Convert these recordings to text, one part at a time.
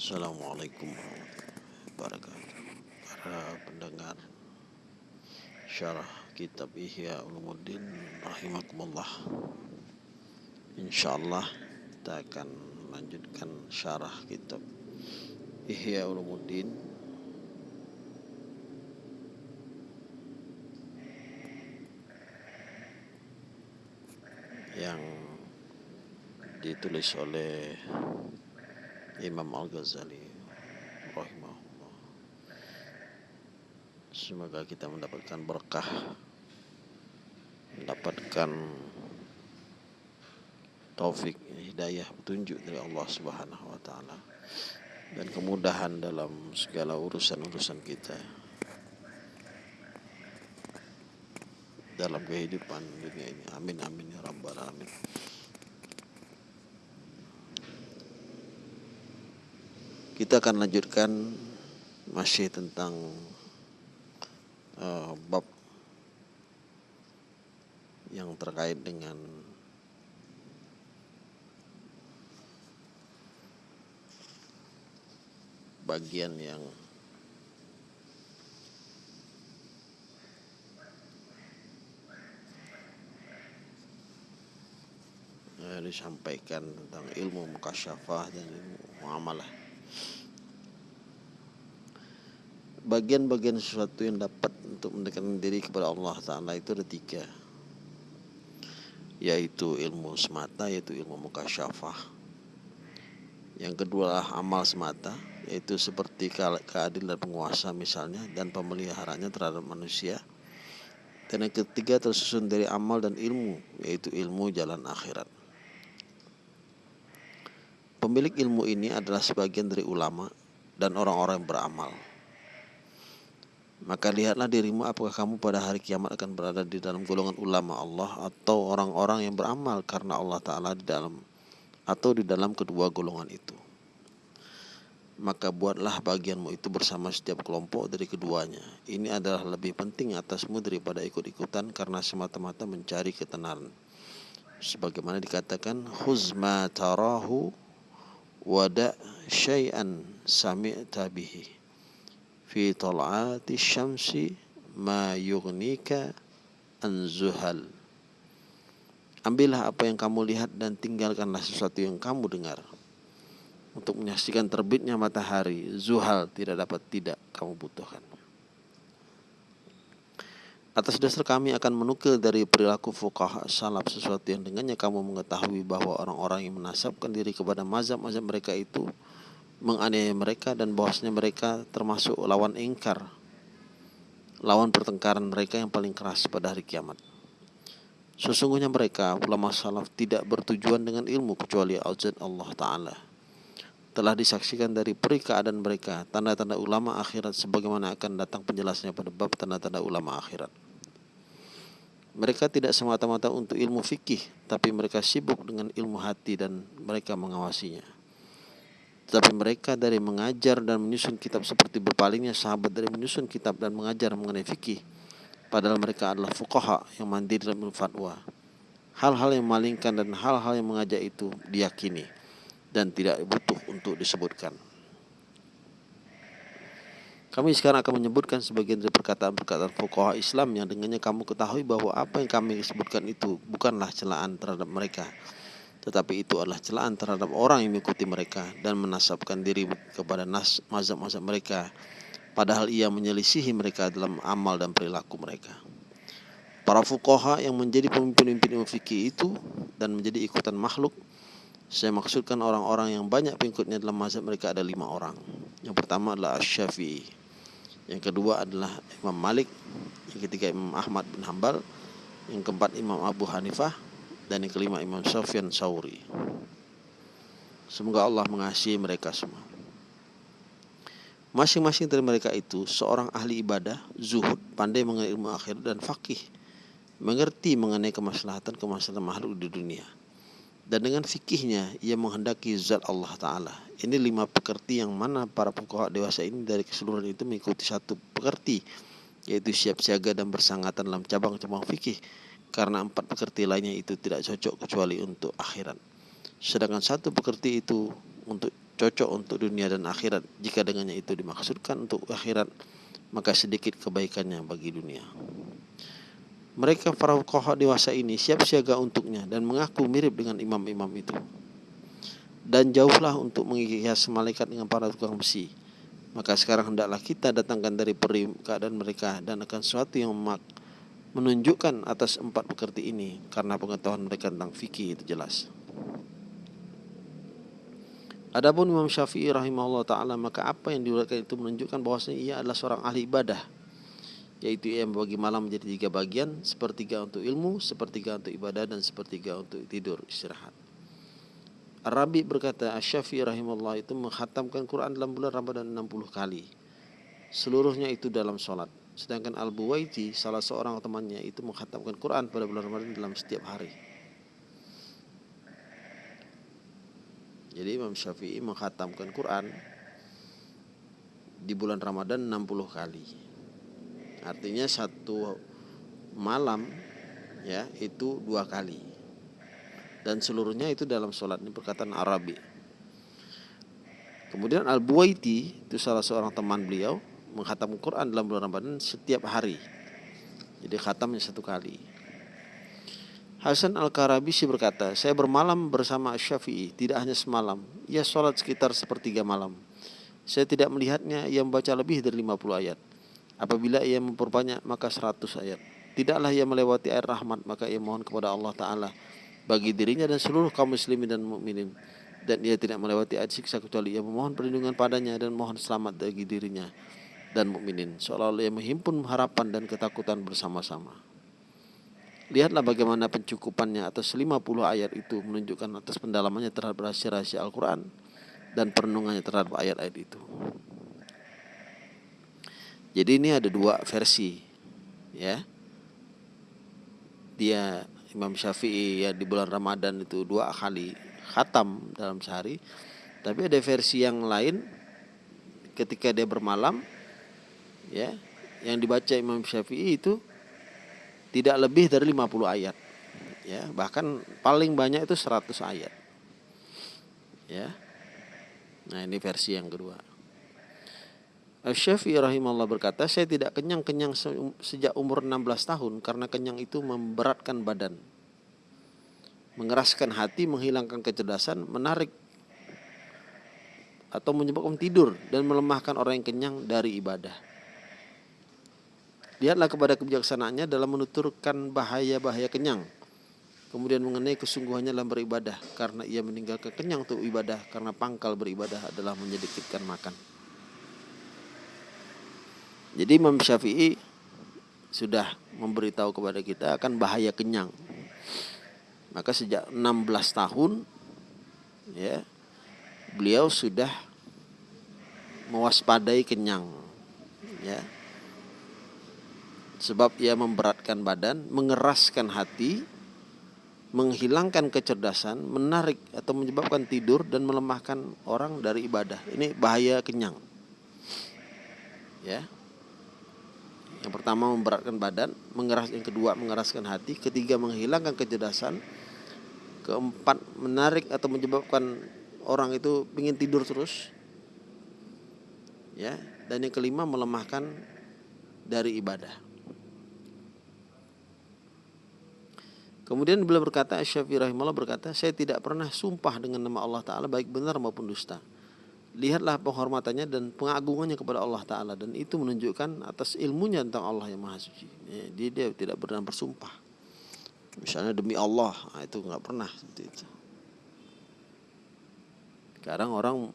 Assalamualaikum warahmatullahi Para pendengar Syarah Kitab Ihya Ulumuddin Rahimakumullah. InsyaAllah kita akan melanjutkan syarah kitab Ihya Ulumuddin. Yang ditulis oleh Imam Al-Ghazali rahimahullah. Semoga kita mendapatkan berkah, mendapatkan taufik, hidayah, petunjuk dari Allah Subhanahu wa taala dan kemudahan dalam segala urusan-urusan kita. dalam kehidupan dunia ini. Amin amin ya rabbal alamin. Kita akan lanjutkan masih tentang uh, bab yang terkait dengan bagian yang disampaikan tentang ilmu mukasyafah dan ilmu muamalah. Bagian-bagian sesuatu yang dapat untuk mendekatkan diri kepada Allah Ta'ala itu ada tiga. Yaitu ilmu semata yaitu ilmu mukasyafah. Yang kedua adalah amal semata yaitu seperti keadilan penguasa misalnya dan pemeliharaannya terhadap manusia. Dan yang ketiga tersusun dari amal dan ilmu yaitu ilmu jalan akhirat pemilik ilmu ini adalah sebagian dari ulama dan orang-orang yang beramal maka lihatlah dirimu apakah kamu pada hari kiamat akan berada di dalam golongan ulama Allah atau orang-orang yang beramal karena Allah Ta'ala di dalam atau di dalam kedua golongan itu. Maka buatlah bagianmu itu bersama setiap kelompok dari keduanya. Ini adalah lebih penting atasmu daripada ikut-ikutan karena semata-mata mencari ketenaran. Sebagaimana dikatakan, Huzma tarahu wada syai'an sami'ta bihi fi tal'ati syamsi ma yughnika an zuhal. Ambillah apa yang kamu lihat dan tinggalkanlah sesuatu yang kamu dengar. Untuk menyaksikan terbitnya matahari, zuhal tidak dapat tidak kamu butuhkan. Atas dasar kami akan menukil dari perilaku fuqaha salaf sesuatu yang dengannya kamu mengetahui bahwa orang-orang yang menasabkan diri kepada mazhab-mazhab mereka itu menganiaya mereka dan bahwasanya mereka termasuk lawan ingkar lawan pertengkaran mereka yang paling keras pada hari kiamat. Sesungguhnya mereka ulama salaf tidak bertujuan dengan ilmu kecuali azan Allah taala. Telah disaksikan dari peri keadaan mereka tanda-tanda ulama akhirat sebagaimana akan datang penjelasannya pada bab tanda-tanda ulama akhirat mereka tidak semata-mata untuk ilmu fikih tapi mereka sibuk dengan ilmu hati dan mereka mengawasinya tetapi mereka dari mengajar dan menyusun kitab seperti berpalingnya sahabat dari menyusun kitab dan mengajar mengenai fikih. Padahal mereka adalah fuqaha yang mandiri dalam fatwa. Hal-hal yang malingkan dan hal-hal yang mengajak itu diyakini dan tidak butuh untuk disebutkan. Kami sekarang akan menyebutkan sebagian dari perkataan-perkataan fuqaha Islam yang dengannya kamu ketahui bahwa apa yang kami sebutkan itu bukanlah celaan terhadap mereka tetapi itu adalah celaan terhadap orang yang mengikuti mereka dan menasabkan diri kepada nas mazhab-mazhab mereka padahal ia menyelisihi mereka dalam amal dan perilaku mereka. Para fukoha yang menjadi pemimpin-pemimpin ilmu fikih itu dan menjadi ikutan makhluk saya maksudkan orang-orang yang banyak pengikutnya dalam mazhab mereka ada lima orang. Yang pertama adalah Asy-Syafi'i. Yang kedua adalah Imam Malik. Yang ketiga Imam Ahmad bin Hambal. Yang keempat Imam Abu Hanifah dan yang kelima Imam Sufyan Sauri. Semoga Allah mengasihi mereka semua. Masing-masing dari mereka itu seorang ahli ibadah, zuhud, pandai mengenai ilmu akhir dan fakih, mengerti mengenai kemaslahatan kemaslahatan makhluk di dunia. Dan dengan fikihnya ia menghendaki zat Allah Ta'ala. Ini lima pekerti yang mana para pokok dewasa ini dari keseluruhan itu mengikuti satu pekerti, yaitu siap siaga dan bersangatan dalam cabang-cabang fikih karena empat pekerti lainnya itu tidak cocok kecuali untuk akhirat. Sedangkan satu pekerti itu untuk cocok untuk dunia dan akhirat. Jika dengannya itu dimaksudkan untuk akhirat, maka sedikit kebaikannya bagi dunia. Mereka para fuqaha dewasa ini siap siaga untuknya dan mengaku mirip dengan imam-imam itu. Dan jauhlah untuk menghias malaikat dengan para tukang besi. Maka sekarang hendaklah kita datangkan dari peri keadaan mereka dan akan sesuatu yang memak menunjukkan atas empat pekerti ini karena pengetahuan mereka tentang fikih itu jelas. Adapun Imam Syafi'i rahimahullah taala maka apa yang diuraikan itu menunjukkan bahwasanya ia adalah seorang ahli ibadah yaitu ia membagi malam menjadi tiga bagian sepertiga untuk ilmu, sepertiga untuk ibadah dan sepertiga untuk tidur istirahat. Arabi berkata Asy-Syafi'i rahimahullah itu menghatamkan Quran dalam bulan Ramadan 60 kali. Seluruhnya itu dalam sholat. Sedangkan Al-Buwaiti salah seorang temannya itu menghatamkan Quran pada bulan Ramadan dalam setiap hari. Jadi Imam Syafi'i menghatamkan Quran di bulan Ramadan 60 kali. Artinya satu malam ya itu dua kali. Dan seluruhnya itu dalam sholat ini perkataan Arabi. Kemudian Al-Buwaiti itu salah seorang teman beliau menghatam Quran dalam bulan Ramadan setiap hari. Jadi khatamnya satu kali. Hasan Al-Karabisi berkata, saya bermalam bersama Syafi'i, tidak hanya semalam. Ia sholat sekitar sepertiga malam. Saya tidak melihatnya, ia membaca lebih dari 50 ayat. Apabila ia memperbanyak, maka 100 ayat. Tidaklah ia melewati air rahmat, maka ia mohon kepada Allah Ta'ala bagi dirinya dan seluruh kaum muslimin dan mukminin dan ia tidak melewati ayat siksa kecuali ia memohon perlindungan padanya dan mohon selamat bagi dirinya dan mukminin seolah-olah ia menghimpun harapan dan ketakutan bersama-sama. Lihatlah bagaimana pencukupannya atas 50 ayat itu menunjukkan atas pendalamannya terhadap rahasia-rahasia Al-Quran dan perenungannya terhadap ayat-ayat itu. Jadi ini ada dua versi ya. Dia Imam Syafi'i ya di bulan Ramadan itu dua kali khatam dalam sehari. Tapi ada versi yang lain ketika dia bermalam ya yang dibaca Imam Syafi'i itu tidak lebih dari 50 ayat. Ya, bahkan paling banyak itu 100 ayat. Ya. Nah, ini versi yang kedua. Syafi'i rahimahullah berkata, saya tidak kenyang-kenyang sejak umur 16 tahun karena kenyang itu memberatkan badan. Mengeraskan hati, menghilangkan kecerdasan, menarik atau menyebabkan tidur dan melemahkan orang yang kenyang dari ibadah. Lihatlah kepada kebijaksanaannya dalam menuturkan bahaya-bahaya kenyang. Kemudian mengenai kesungguhannya dalam beribadah karena ia meninggalkan kenyang untuk ibadah karena pangkal beribadah adalah menyedikitkan makan. Jadi Imam Syafi'i sudah memberitahu kepada kita akan bahaya kenyang. Maka sejak 16 tahun ya beliau sudah mewaspadai kenyang ya sebab ia memberatkan badan, mengeraskan hati, menghilangkan kecerdasan, menarik atau menyebabkan tidur dan melemahkan orang dari ibadah. Ini bahaya kenyang. Ya. Yang pertama memberatkan badan, mengeras yang kedua mengeraskan hati, ketiga menghilangkan kecerdasan, keempat menarik atau menyebabkan orang itu ingin tidur terus. Ya, dan yang kelima melemahkan dari ibadah. Kemudian beliau berkata, Syafi'i rahimahullah berkata, saya tidak pernah sumpah dengan nama Allah Ta'ala baik benar maupun dusta. Lihatlah penghormatannya dan pengagungannya kepada Allah Ta'ala. Dan itu menunjukkan atas ilmunya tentang Allah yang Maha Suci. Ya, dia, tidak pernah bersumpah. Misalnya demi Allah, nah, itu nggak pernah. Sekarang orang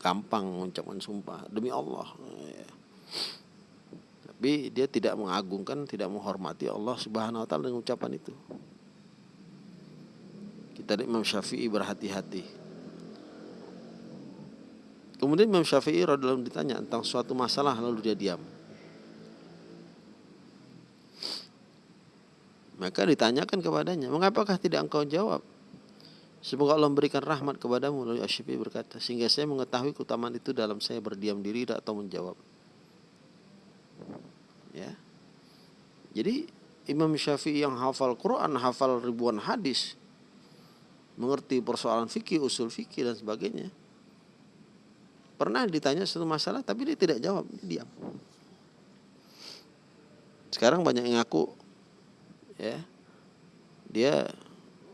gampang mengucapkan sumpah demi Allah. Ya. Tapi dia tidak mengagungkan, tidak menghormati Allah Subhanahu wa taala dengan ucapan itu. Kita Imam Syafi'i berhati-hati. Kemudian Imam Syafi'i radhiyallahu ditanya tentang suatu masalah lalu dia diam. Maka ditanyakan kepadanya, mengapakah tidak engkau jawab? Semoga Allah memberikan rahmat kepadamu. Lalu Asyifi berkata, sehingga saya mengetahui keutamaan itu dalam saya berdiam diri atau menjawab. Ya. Jadi Imam Syafi'i yang hafal Quran, hafal ribuan hadis, mengerti persoalan fikih, usul fikih dan sebagainya. Pernah ditanya satu masalah tapi dia tidak jawab, dia diam. Sekarang banyak yang ngaku ya dia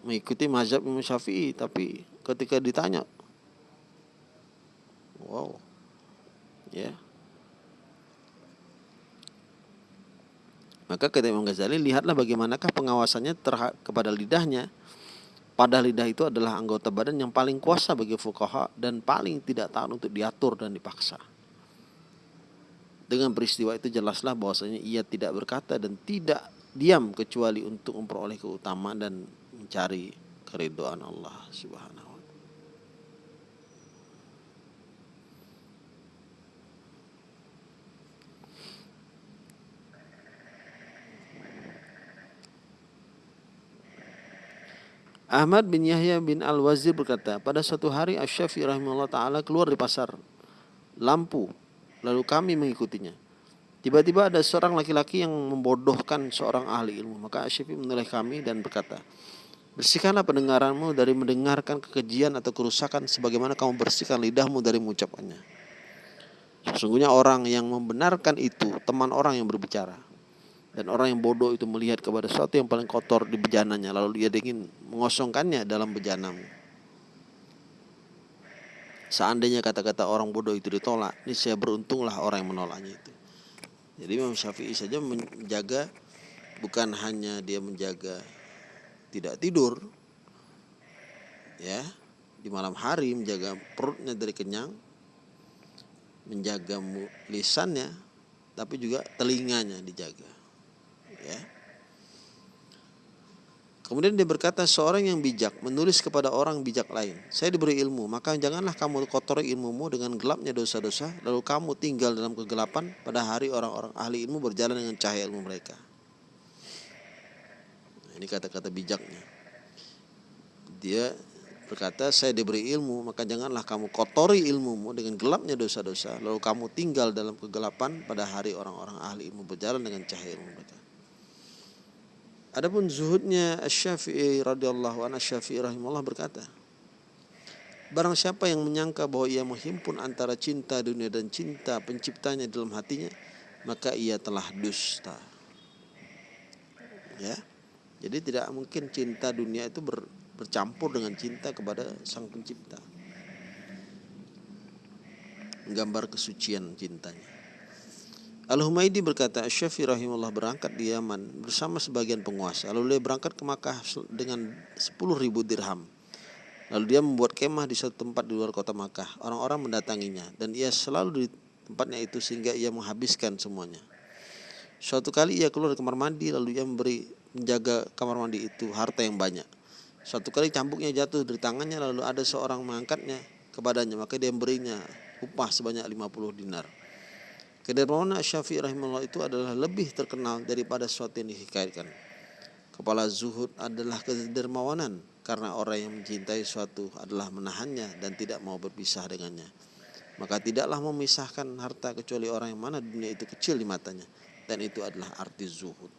mengikuti mazhab Imam Syafi'i tapi ketika ditanya wow ya maka kata Imam Ghazali lihatlah bagaimanakah pengawasannya kepada lidahnya pada lidah itu adalah anggota badan yang paling kuasa bagi fukaha dan paling tidak tahan untuk diatur dan dipaksa. Dengan peristiwa itu jelaslah bahwasanya ia tidak berkata dan tidak diam kecuali untuk memperoleh keutamaan dan mencari keriduan Allah Subhanahu wa taala. Ahmad bin Yahya bin Al-Wazir berkata, pada suatu hari Asy-Syafi'i rahimahullah taala keluar di pasar lampu, lalu kami mengikutinya. Tiba-tiba ada seorang laki-laki yang membodohkan seorang ahli ilmu. Maka Asy-Syafi'i menoleh kami dan berkata, Bersihkanlah pendengaranmu dari mendengarkan kekejian atau kerusakan sebagaimana kamu bersihkan lidahmu dari mengucapkannya. Sesungguhnya orang yang membenarkan itu teman orang yang berbicara. Dan orang yang bodoh itu melihat kepada sesuatu yang paling kotor di bejananya lalu dia ingin mengosongkannya dalam bejanamu. Seandainya kata-kata orang bodoh itu ditolak, ini saya beruntunglah orang yang menolaknya itu. Jadi Imam Syafi'i saja menjaga bukan hanya dia menjaga tidak tidur ya di malam hari menjaga perutnya dari kenyang menjaga lisannya tapi juga telinganya dijaga ya Kemudian dia berkata seorang yang bijak menulis kepada orang bijak lain. Saya diberi ilmu, maka janganlah kamu kotori ilmumu dengan gelapnya dosa-dosa, lalu kamu tinggal dalam kegelapan pada hari orang-orang ahli ilmu berjalan dengan cahaya ilmu mereka. Ini kata-kata bijaknya. Dia berkata, saya diberi ilmu, maka janganlah kamu kotori ilmumu dengan gelapnya dosa-dosa. Lalu kamu tinggal dalam kegelapan pada hari orang-orang ahli ilmu berjalan dengan cahaya ilmu mereka. Adapun zuhudnya Asy-Syafi'i radhiyallahu anhu Asy-Syafi'i rahimahullah berkata, Barang siapa yang menyangka bahwa ia menghimpun antara cinta dunia dan cinta penciptanya dalam hatinya, maka ia telah dusta. Ya. Jadi tidak mungkin cinta dunia itu ber, bercampur dengan cinta kepada sang pencipta. Gambar kesucian cintanya. Al-Humaidi berkata, Syafi'i rahimahullah berangkat di Yaman bersama sebagian penguasa. Lalu dia berangkat ke Makkah dengan 10 ribu dirham. Lalu dia membuat kemah di satu tempat di luar kota Makkah. Orang-orang mendatanginya dan ia selalu di tempatnya itu sehingga ia menghabiskan semuanya. Suatu kali ia keluar dari kamar mandi lalu ia memberi menjaga kamar mandi itu harta yang banyak. Suatu kali cambuknya jatuh dari tangannya lalu ada seorang mengangkatnya kepadanya maka dia memberinya upah sebanyak 50 dinar. Kedermawanan Syafi'i rahimahullah itu adalah lebih terkenal daripada sesuatu yang dihikayatkan. Kepala zuhud adalah kedermawanan karena orang yang mencintai suatu adalah menahannya dan tidak mau berpisah dengannya. Maka tidaklah memisahkan harta kecuali orang yang mana dunia itu kecil di matanya dan itu adalah arti zuhud.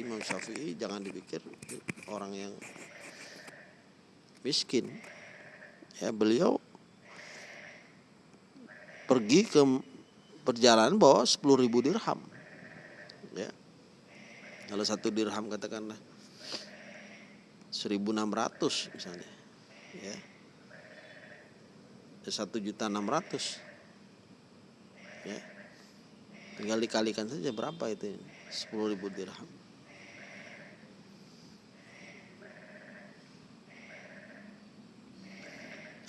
Imam Syafi'i jangan dipikir orang yang miskin. Ya, beliau pergi ke perjalanan bawa 10 ribu dirham. Ya. Kalau satu dirham katakanlah 1600 misalnya. Ya. Satu juta enam ratus. Ya. Tinggal dikalikan saja berapa itu 10 ribu dirham.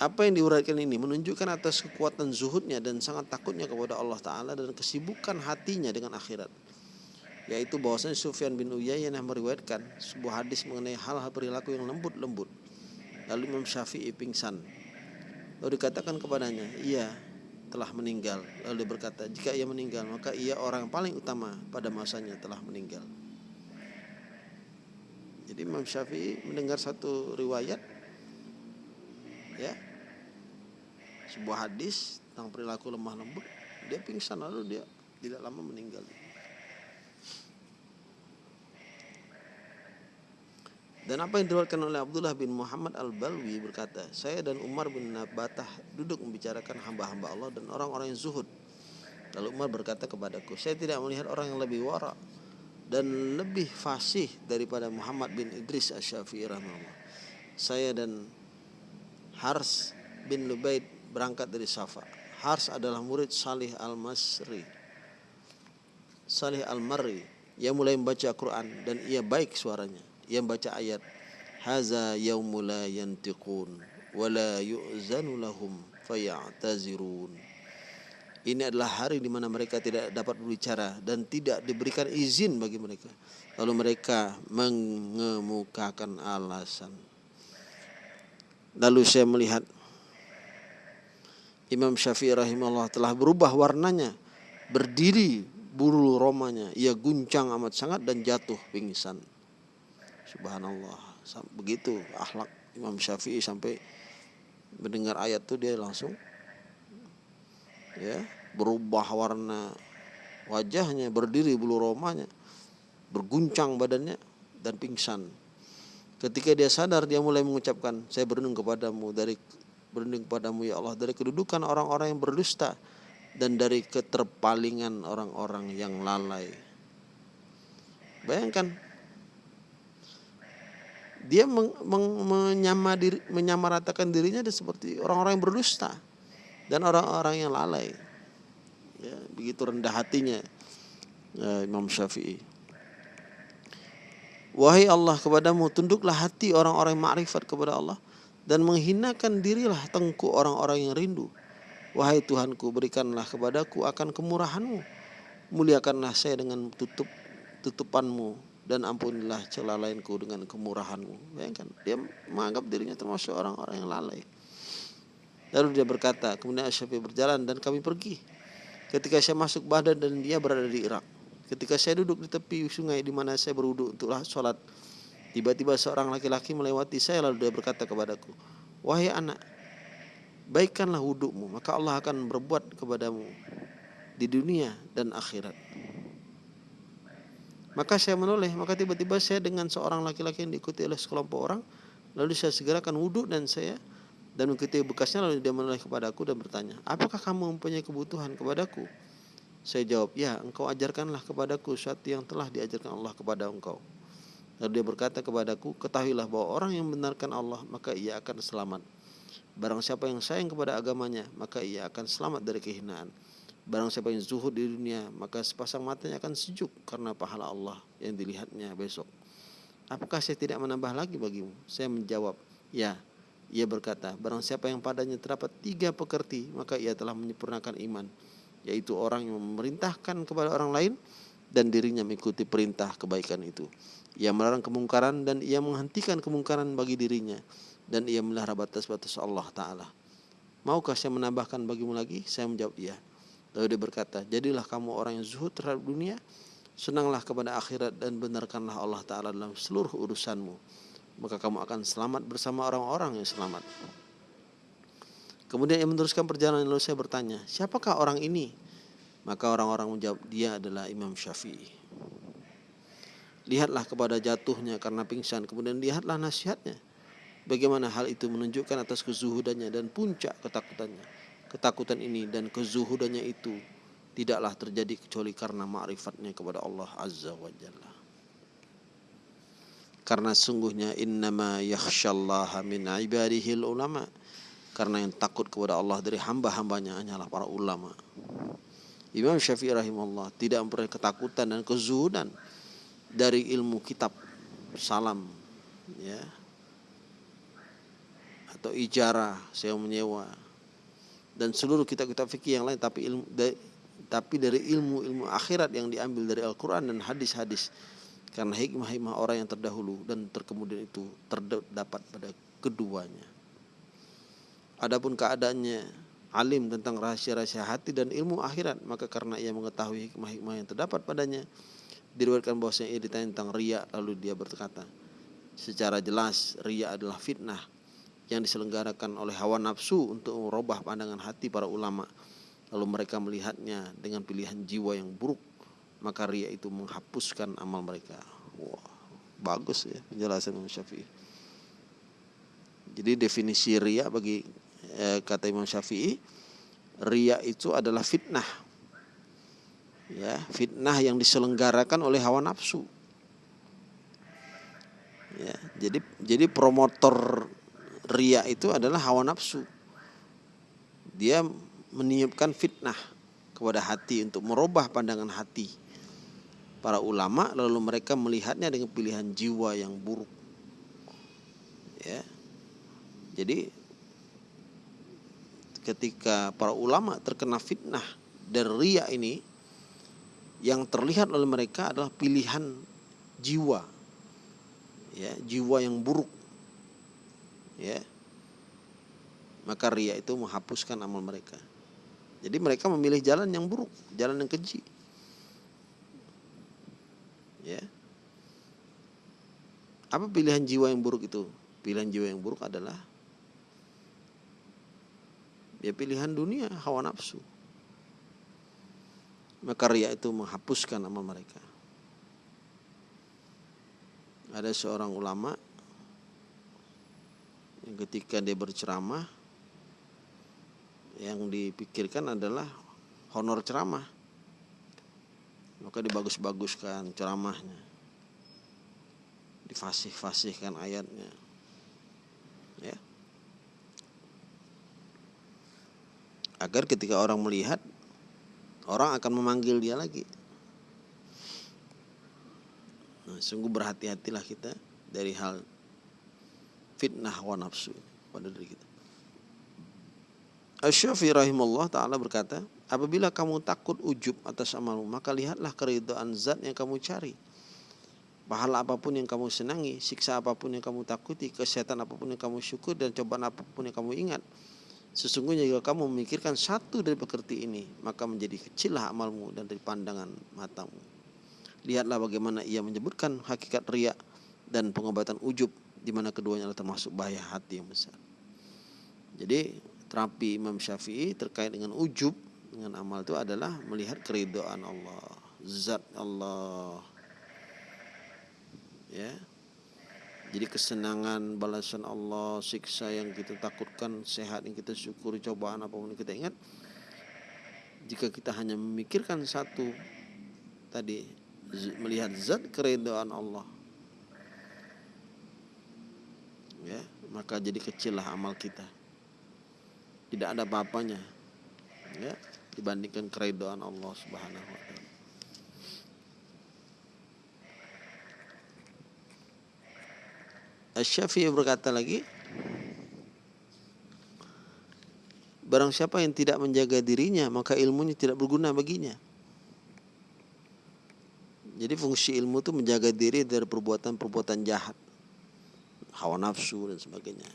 Apa yang diuraikan ini menunjukkan atas kekuatan zuhudnya dan sangat takutnya kepada Allah Ta'ala dan kesibukan hatinya dengan akhirat. Yaitu bahwasanya Sufyan bin Uyainah meriwayatkan sebuah hadis mengenai hal-hal perilaku yang lembut-lembut. Lalu Imam Syafi'i pingsan. Lalu dikatakan kepadanya, ia telah meninggal. Lalu dia berkata, jika ia meninggal, maka ia orang yang paling utama pada masanya telah meninggal. Jadi Imam Syafi'i mendengar satu riwayat ya sebuah hadis tentang perilaku lemah lembut dia pingsan lalu dia tidak lama meninggal Dan apa yang diriwayatkan oleh Abdullah bin Muhammad Al-Balwi berkata, saya dan Umar bin Nabatah duduk membicarakan hamba-hamba Allah dan orang-orang yang zuhud. Lalu Umar berkata kepadaku, saya tidak melihat orang yang lebih wara dan lebih fasih daripada Muhammad bin Idris Asy-Syafi'i. Saya dan Hars bin Lubaid berangkat dari Safa. Hars adalah murid Salih Al-Masri. Salih Al-Marri. Ia mulai membaca Quran dan ia baik suaranya yang baca ayat haza yaumul la yantiqun wala yu'zanu lahum fayatazirun ini adalah hari di mana mereka tidak dapat berbicara dan tidak diberikan izin bagi mereka. Lalu mereka mengemukakan alasan. Lalu saya melihat Imam Syafi'i rahimahullah telah berubah warnanya. Berdiri bulu romanya. Ia guncang amat sangat dan jatuh pingsan. Subhanallah. Begitu akhlak Imam Syafi'i sampai mendengar ayat itu dia langsung ya berubah warna wajahnya, berdiri bulu romanya, berguncang badannya dan pingsan. Ketika dia sadar dia mulai mengucapkan, saya berlindung kepadamu dari berlindung kepadamu ya Allah dari kedudukan orang-orang yang berdusta dan dari keterpalingan orang-orang yang lalai. Bayangkan dia meng, meng, menyama diri, menyamaratakan dirinya seperti orang-orang yang berdusta dan orang-orang yang lalai. Ya, begitu rendah hatinya ya, Imam Syafi'i. Wahai Allah kepadamu tunduklah hati orang-orang yang makrifat kepada Allah dan menghinakan dirilah tengku orang-orang yang rindu. Wahai Tuhanku berikanlah kepadaku akan kemurahanmu. Muliakanlah saya dengan tutup tutupanmu dan ampunilah celah lainku dengan kemurahanmu. Bayangkan, dia menganggap dirinya termasuk orang-orang yang lalai. Lalu dia berkata, kemudian Asyafi berjalan dan kami pergi. Ketika saya masuk Baghdad dan dia berada di Irak. Ketika saya duduk di tepi sungai di mana saya berwudu untuk sholat. Tiba-tiba seorang laki-laki melewati saya lalu dia berkata kepadaku, Wahai anak, baikkanlah wudukmu, maka Allah akan berbuat kepadamu di dunia dan akhirat. Maka saya menoleh, maka tiba-tiba saya dengan seorang laki-laki yang diikuti oleh sekelompok orang, lalu saya segerakan wudhu dan saya dan mengikuti bekasnya lalu dia menoleh kepadaku dan bertanya, apakah kamu mempunyai kebutuhan kepadaku? Saya jawab, ya engkau ajarkanlah kepadaku sesuatu yang telah diajarkan Allah kepada engkau. Lalu dia berkata kepadaku, ketahuilah bahwa orang yang membenarkan Allah maka ia akan selamat. Barang siapa yang sayang kepada agamanya maka ia akan selamat dari kehinaan. Barang siapa yang zuhud di dunia, maka sepasang matanya akan sejuk karena pahala Allah yang dilihatnya besok. Apakah saya tidak menambah lagi bagimu? Saya menjawab, ya. Ia berkata, barang siapa yang padanya terdapat tiga pekerti, maka ia telah menyempurnakan iman. Yaitu orang yang memerintahkan kepada orang lain dan dirinya mengikuti perintah kebaikan itu. Ia melarang kemungkaran dan ia menghentikan kemungkaran bagi dirinya. Dan ia melihara batas-batas Allah Ta'ala. Maukah saya menambahkan bagimu lagi? Saya menjawab, iya. Lalu dia berkata, jadilah kamu orang yang zuhud terhadap dunia, senanglah kepada akhirat dan benarkanlah Allah Ta'ala dalam seluruh urusanmu. Maka kamu akan selamat bersama orang-orang yang selamat. Kemudian ia meneruskan perjalanan lalu saya bertanya, siapakah orang ini? Maka orang-orang menjawab, dia adalah Imam Syafi'i. Lihatlah kepada jatuhnya karena pingsan, kemudian lihatlah nasihatnya. Bagaimana hal itu menunjukkan atas kezuhudannya dan puncak ketakutannya Ketakutan ini dan kezuhudannya itu tidaklah terjadi kecuali karena ma'rifatnya kepada Allah Azza wa Jalla. Karena sungguhnya innama yakhshallaha min ibadihil ulama. Karena yang takut kepada Allah dari hamba-hambanya hanyalah para ulama. Imam Syafi'i rahimahullah tidak mempunyai ketakutan dan kezuhudan dari ilmu kitab salam ya. Atau ijarah saya menyewa. Dan seluruh kitab-kitab fikih yang lain tapi ilmu dari, tapi dari ilmu-ilmu akhirat yang diambil dari Al-Qur'an dan hadis-hadis. Karena hikmah-hikmah orang yang terdahulu dan terkemudian itu terdapat pada keduanya. Adapun keadaannya alim tentang rahasia-rahasia hati dan ilmu akhirat maka karena ia mengetahui hikmah-hikmah yang terdapat padanya diriwayatkan bahwasanya ia ditanya tentang ria lalu dia berkata secara jelas ria adalah fitnah yang diselenggarakan oleh hawa nafsu untuk merubah pandangan hati para ulama. Lalu mereka melihatnya dengan pilihan jiwa yang buruk, maka ria itu menghapuskan amal mereka. Wah. Bagus ya penjelasan Imam Syafi'i. Jadi definisi ria bagi eh, kata Imam Syafi'i, ria itu adalah fitnah. Ya, fitnah yang diselenggarakan oleh hawa nafsu. Ya, jadi jadi promotor ria itu adalah hawa nafsu. Dia meniupkan fitnah kepada hati untuk merubah pandangan hati para ulama lalu mereka melihatnya dengan pilihan jiwa yang buruk. Ya. Jadi ketika para ulama terkena fitnah dari ria ini yang terlihat oleh mereka adalah pilihan jiwa. Ya jiwa yang buruk. Ya. Maka ria itu menghapuskan amal mereka. Jadi mereka memilih jalan yang buruk jalan yang keji. Ya. Apa pilihan jiwa yang buruk itu? Pilihan jiwa yang buruk adalah ya pilihan dunia hawa nafsu maka ria itu menghapuskan amal mereka. Ada seorang ulama yang ketika dia berceramah yang dipikirkan adalah honor ceramah. Maka dibagus-baguskan ceramahnya. Difasih-fasihkan ayatnya. Ya. Agar ketika orang melihat orang akan memanggil dia lagi Nah, sungguh berhati-hatilah kita dari hal fitnah wa nafsu pada diri kita. Asy-Syafi'i rahimahullah taala berkata, apabila kamu takut ujub atas amalmu, maka lihatlah keridhaan zat yang kamu cari. Pahala apa pun yang kamu senangi, siksa apa pun yang kamu takuti, kesehatan apa pun yang kamu syukur dan cobaan apa pun yang kamu ingat. Sesungguhnya jika kamu memikirkan satu dari pekerti ini, maka menjadi kecillah amalmu dan dari pandangan matamu. Lihatlah bagaimana ia menyebutkan hakikat riak dan pengobatan ujub di mana keduanya adalah termasuk bahaya hati yang besar. Jadi terapi Imam Syafi'i terkait dengan ujub dengan amal itu adalah melihat keridhaan Allah, zat Allah. Ya. Jadi kesenangan balasan Allah, siksa yang kita takutkan, sehat yang kita syukuri, cobaan apa pun yang kita ingat. Jika kita hanya memikirkan satu tadi melihat zat keridhaan Allah ya maka jadi kecillah amal kita tidak ada apa-apanya ya dibandingkan keridhaan Allah Subhanahu wa taala Asy-Syafi'i berkata lagi Barang siapa yang tidak menjaga dirinya maka ilmunya tidak berguna baginya jadi fungsi ilmu itu menjaga diri dari perbuatan-perbuatan jahat. Hawa nafsu dan sebagainya.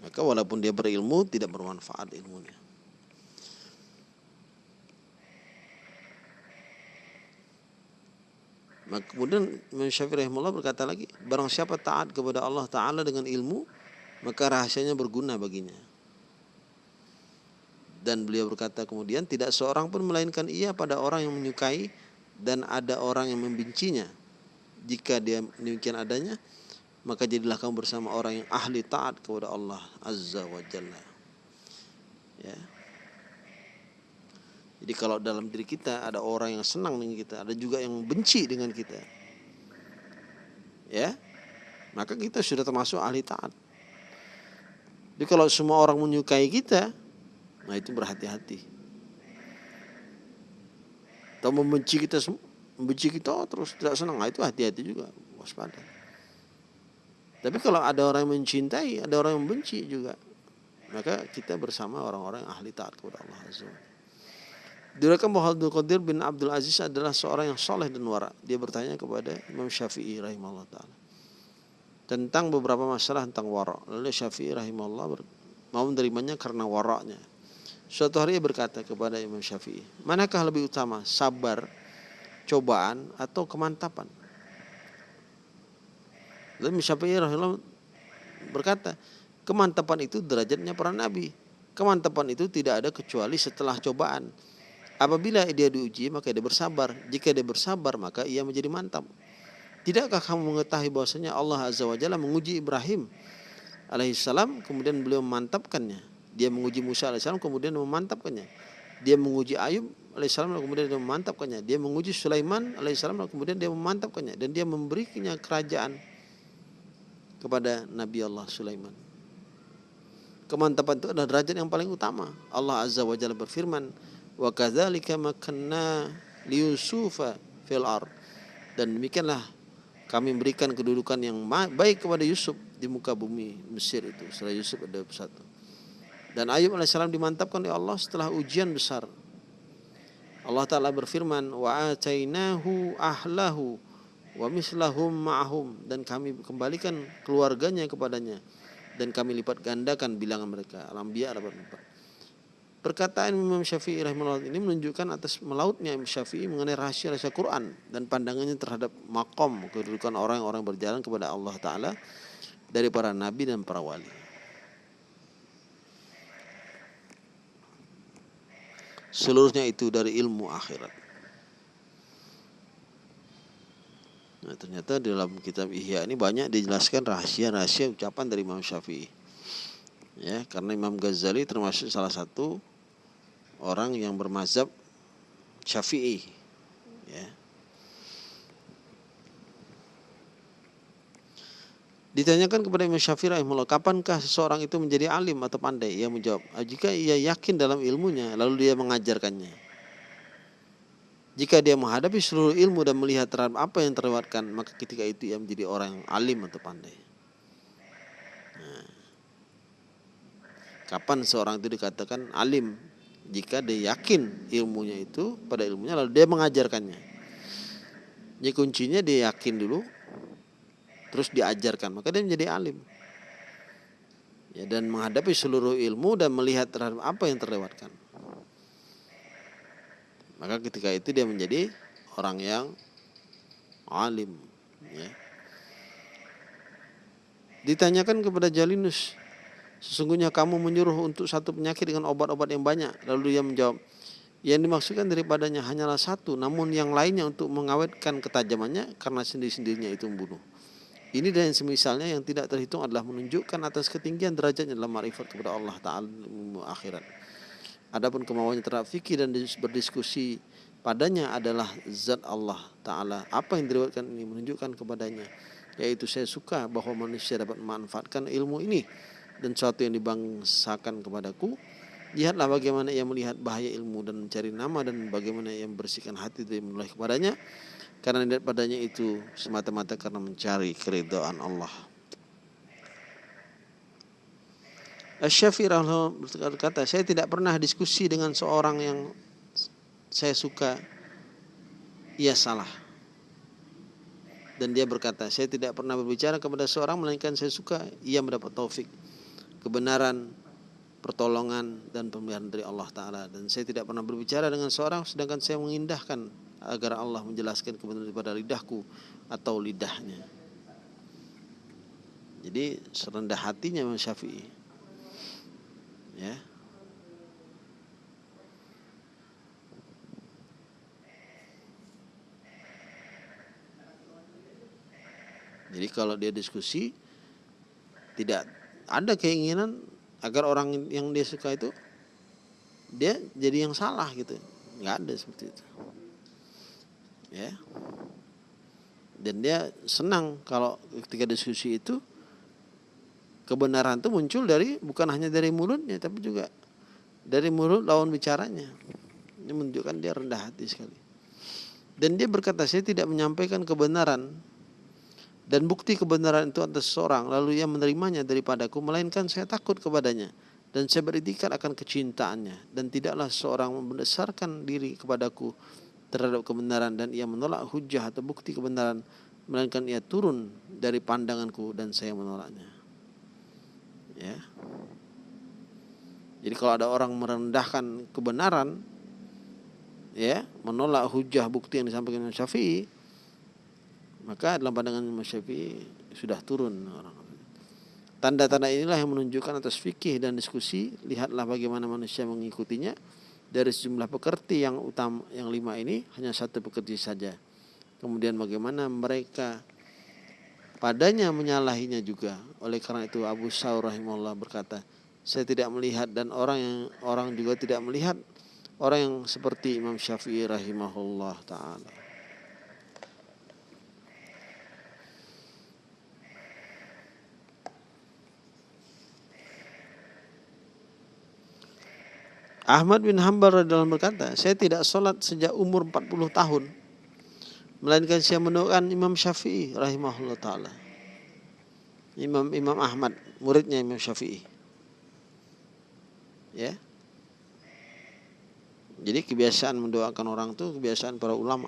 Maka walaupun dia berilmu tidak bermanfaat ilmunya. Maka kemudian Syafi'i rahimahullah berkata lagi, barang siapa taat kepada Allah Ta'ala dengan ilmu, maka rahasianya berguna baginya. Dan beliau berkata kemudian, tidak seorang pun melainkan ia pada orang yang menyukai dan ada orang yang membencinya jika dia demikian adanya maka jadilah kamu bersama orang yang ahli taat kepada Allah azza wa jalla. Ya jadi kalau dalam diri kita ada orang yang senang dengan kita ada juga yang benci dengan kita. Ya? Maka kita sudah termasuk ahli taat. Jadi kalau semua orang menyukai kita nah itu berhati-hati. Atau membenci kita membenci kita terus tidak senang nah, itu hati-hati juga waspada. Tapi kalau ada orang yang mencintai ada orang yang membenci juga maka kita bersama orang-orang yang ahli taat kepada Allah Azza Diriwayatkan bahwa Abdul Qadir bin Abdul Aziz adalah seorang yang soleh dan wara. Dia bertanya kepada Imam Syafi'i rahimahullah ta'ala. Tentang beberapa masalah tentang wara. Lalu Syafi'i rahimahullah mau menerimanya karena waraknya. Suatu hari ia berkata kepada Imam Syafi'i, manakah lebih utama, sabar, cobaan, atau kemantapan? Lalu Imam Syafi'i berkata, kemantapan itu derajatnya para nabi. Kemantapan itu tidak ada kecuali setelah cobaan. Apabila dia diuji, maka dia bersabar. Jika dia bersabar, maka ia menjadi mantap. Tidakkah kamu mengetahui bahwasanya Allah Azza wa Jalla menguji Ibrahim alaihissalam kemudian beliau memantapkannya. Dia menguji Musa alaihissalam kemudian memantapkannya. Dia menguji Ayub alaihissalam kemudian dia memantapkannya. Dia menguji Sulaiman alaihissalam kemudian dia memantapkannya dan dia memberikannya kerajaan kepada Nabi Allah Sulaiman. Kemantapan itu adalah derajat yang paling utama. Allah Azza wa Jalla berfirman, "Wa kadzalika makanna liyusufa fil ard." Dan demikianlah kami memberikan kedudukan yang baik kepada Yusuf di muka bumi Mesir itu. Setelah Yusuf ada satu. Dan Ayub alaihissalam dimantapkan oleh Allah setelah ujian besar. Allah Ta'ala berfirman, Wa atainahu ahlahu wa mislahum ma'ahum. Dan kami kembalikan keluarganya kepadanya dan kami lipat gandakan bilangan mereka. Al-Anbiya 84. Perkataan Imam Syafi'i rahimahullah ini menunjukkan atas melautnya Imam Syafi'i mengenai rahasia-rahasia Quran dan pandangannya terhadap makom kedudukan orang-orang berjalan kepada Allah Ta'ala dari para nabi dan para wali. Seluruhnya itu dari ilmu akhirat. Nah, ternyata dalam kitab Ihya ini banyak dijelaskan rahasia-rahasia ucapan dari Imam Syafi'i. Ya, karena Imam Ghazali termasuk salah satu orang yang bermazhab Syafi'i. Ya. Ditanyakan kepada Imam Syafi'i rahimahullah, kapankah seseorang itu menjadi alim atau pandai? Ia menjawab, jika ia yakin dalam ilmunya, lalu dia mengajarkannya. Jika dia menghadapi seluruh ilmu dan melihat terhadap apa yang terlewatkan, maka ketika itu ia menjadi orang yang alim atau pandai. Nah, kapan seorang itu dikatakan alim? Jika dia yakin ilmunya itu pada ilmunya lalu dia mengajarkannya. Jadi kuncinya dia yakin dulu, terus diajarkan, maka dia menjadi alim. Ya, dan menghadapi seluruh ilmu dan melihat terhadap apa yang terlewatkan maka ketika itu dia menjadi orang yang alim ya. ditanyakan kepada Jalinus sesungguhnya kamu menyuruh untuk satu penyakit dengan obat-obat yang banyak lalu dia menjawab yang dimaksudkan daripadanya hanyalah satu namun yang lainnya untuk mengawetkan ketajamannya karena sendiri-sendirinya itu membunuh ini dan semisalnya yang tidak terhitung adalah menunjukkan atas ketinggian derajatnya dalam marifat kepada Allah Ta'ala akhirat Adapun kemauannya terhadap fikih dan berdiskusi padanya adalah zat Allah Ta'ala. Apa yang diriwayatkan ini menunjukkan kepadanya. Yaitu saya suka bahwa manusia dapat memanfaatkan ilmu ini. Dan sesuatu yang dibangsakan kepadaku. Lihatlah bagaimana ia melihat bahaya ilmu dan mencari nama dan bagaimana ia membersihkan hati dari menoleh kepadanya. Karena lihat padanya itu semata-mata karena mencari keridhaan Allah. Syafi'i berkata, saya tidak pernah diskusi dengan seorang yang saya suka, ia salah. Dan dia berkata, saya tidak pernah berbicara kepada seorang melainkan saya suka, ia mendapat taufik, kebenaran, pertolongan dan pemberian dari Allah Ta'ala. Dan saya tidak pernah berbicara dengan seorang sedangkan saya mengindahkan agar Allah menjelaskan kebenaran daripada lidahku atau lidahnya. Jadi serendah hatinya Imam Syafi'i ya Jadi kalau dia diskusi tidak ada keinginan agar orang yang dia suka itu dia jadi yang salah gitu. nggak ada seperti itu. Ya. Dan dia senang kalau ketika diskusi itu kebenaran itu muncul dari bukan hanya dari mulutnya tapi juga dari mulut lawan bicaranya. Ini menunjukkan dia rendah hati sekali. Dan dia berkata, saya tidak menyampaikan kebenaran dan bukti kebenaran itu atas seorang lalu ia menerimanya daripadaku melainkan saya takut kepadanya. Dan saya beritikad akan kecintaannya. Dan tidaklah seorang membesarkan diri kepadaku terhadap kebenaran dan ia menolak hujah atau bukti kebenaran melainkan ia turun dari pandanganku dan saya menolaknya. Ya. Jadi kalau ada orang merendahkan kebenaran ya menolak hujah bukti yang disampaikan Imam Syafi'i maka dalam pandangan Imam Syafi'i sudah turun orang. Tanda-tanda inilah yang menunjukkan atas fikih dan diskusi lihatlah bagaimana manusia mengikutinya. Dari sejumlah pekerti yang utama yang lima ini hanya satu pekerti saja. Kemudian bagaimana mereka padanya menyalahinya juga. Oleh karena itu Abu Saur rahimahullah berkata saya tidak melihat dan orang yang orang juga tidak melihat orang yang seperti Imam Syafi'i rahimahullah taala Ahmad bin Hanbal dalam berkata, saya tidak sholat sejak umur 40 tahun. Melainkan saya mendoakan Imam Syafi'i rahimahullah ta'ala. Imam Imam Ahmad, muridnya Imam Syafi'i. Ya. Jadi kebiasaan mendoakan orang itu kebiasaan para ulama.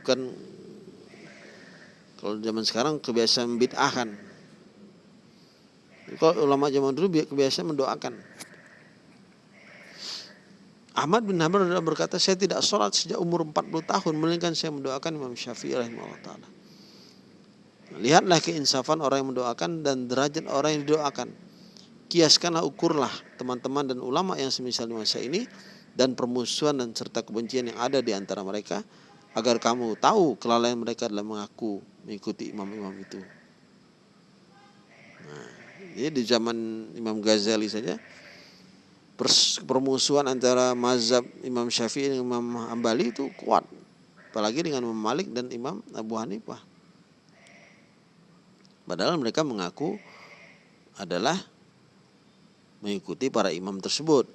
Bukan kalau zaman sekarang kebiasaan bid'ahan kalau ulama zaman dulu kebiasaan mendoakan. Ahmad bin Hanbal berkata, saya tidak sholat sejak umur 40 tahun, melainkan saya mendoakan Imam Syafi'i rahimahullah ta'ala. Lihatlah keinsafan orang yang mendoakan dan derajat orang yang didoakan. Kiaskanlah, ukurlah teman-teman dan ulama yang semisal di masa ini dan permusuhan dan serta kebencian yang ada di antara mereka agar kamu tahu kelalaian mereka dalam mengaku mengikuti imam-imam itu. Nah, ya, di zaman Imam Ghazali saja permusuhan antara mazhab Imam Syafi'i dan Imam Hambali itu kuat. Apalagi dengan Imam Malik dan Imam Abu Hanifah. Padahal mereka mengaku adalah mengikuti para imam tersebut.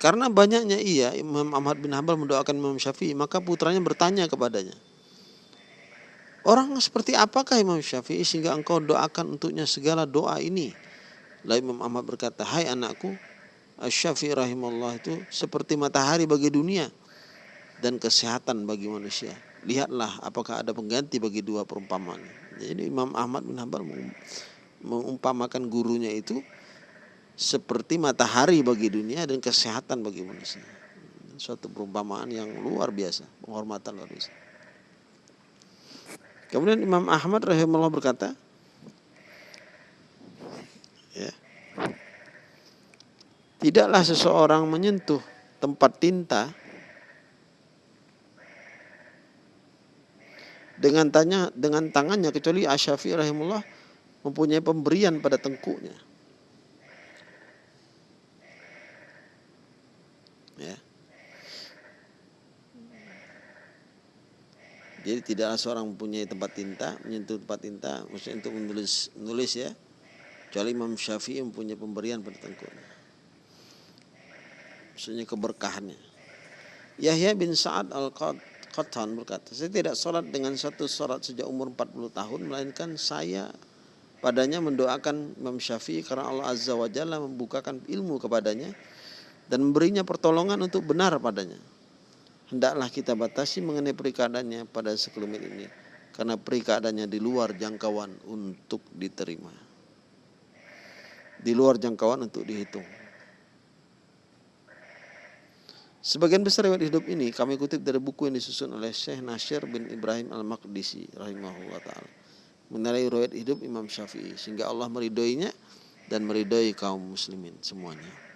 Karena banyaknya ia Imam Ahmad bin Hambal mendoakan Imam Syafi'i maka putranya bertanya kepadanya Orang seperti apakah Imam Syafi'i sehingga engkau doakan untuknya segala doa ini? Lalu Imam Ahmad berkata, Hai anakku, Syafi'i rahimahullah itu seperti matahari bagi dunia dan kesehatan bagi manusia. Lihatlah apakah ada pengganti bagi dua perumpamaan. Jadi Imam Ahmad bin Hanbal mengumpamakan gurunya itu seperti matahari bagi dunia dan kesehatan bagi manusia. Suatu perumpamaan yang luar biasa, penghormatan luar biasa. Kemudian Imam Ahmad rahimahullah berkata, ya, tidaklah seseorang menyentuh tempat tinta dengan tanya dengan tangannya kecuali Asyafi rahimullah mempunyai pemberian pada tengkuknya. Ya. Jadi tidaklah seorang mempunyai tempat tinta, menyentuh tempat tinta, maksudnya untuk menulis menulis ya. Kecuali Imam Syafi'i mempunyai pemberian pada. Maksudnya keberkahannya. Yahya bin Sa'ad al-Qattan berkata, saya tidak sholat dengan satu sholat sejak umur 40 tahun, melainkan saya padanya mendoakan Imam Syafi'i karena Allah Azza wa Jalla membukakan ilmu kepadanya dan memberinya pertolongan untuk benar padanya hendaklah kita batasi mengenai perikadaannya pada sekelumit ini karena perikadaannya di luar jangkauan untuk diterima di luar jangkauan untuk dihitung Sebagian besar riwayat hidup ini kami kutip dari buku yang disusun oleh Syekh Nasir bin Ibrahim Al-Maqdisi rahimahullah taala. Mengenai riwayat hidup Imam Syafi'i sehingga Allah meridhoinya dan meridhoi kaum muslimin semuanya.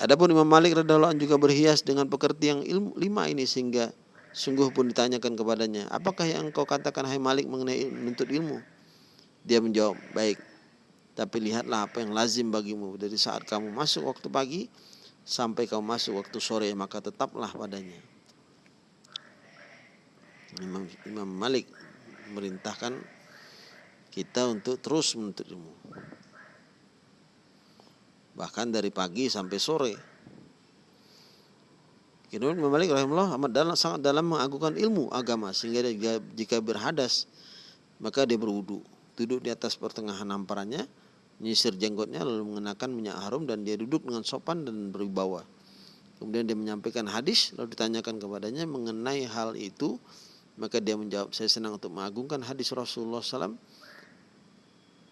Adapun Imam Malik radhiallahu juga berhias dengan pekerti yang ilmu lima ini sehingga sungguh pun ditanyakan kepadanya, apakah yang engkau katakan hai Malik mengenai menuntut ilmu? Dia menjawab, baik. Tapi lihatlah apa yang lazim bagimu dari saat kamu masuk waktu pagi sampai kamu masuk waktu sore maka tetaplah padanya. Imam, Imam Malik merintahkan kita untuk terus menuntut ilmu bahkan dari pagi sampai sore. Kemudian Imam Malik rahimahullah amat dalam, sangat dalam mengagungkan ilmu agama sehingga dia, jika berhadas maka dia berwudu, duduk di atas pertengahan hamparannya, menyisir jenggotnya lalu mengenakan minyak harum dan dia duduk dengan sopan dan berwibawa. Kemudian dia menyampaikan hadis lalu ditanyakan kepadanya mengenai hal itu maka dia menjawab saya senang untuk mengagungkan hadis Rasulullah SAW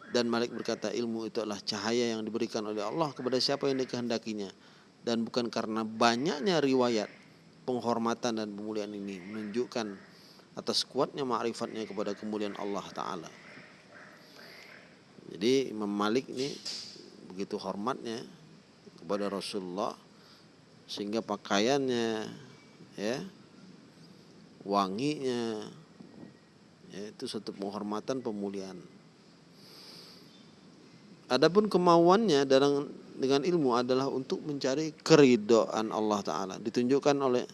dan Malik berkata ilmu itu adalah cahaya yang diberikan oleh Allah kepada siapa yang dikehendakinya. Dan bukan karena banyaknya riwayat penghormatan dan pemuliaan ini menunjukkan atas kuatnya ma'rifatnya kepada kemuliaan Allah Ta'ala. Jadi Imam Malik ini begitu hormatnya kepada Rasulullah sehingga pakaiannya ya wanginya ya, itu satu penghormatan pemuliaan adapun kemauannya dalam dengan ilmu adalah untuk mencari keridoan Allah taala. Ditunjukkan oleh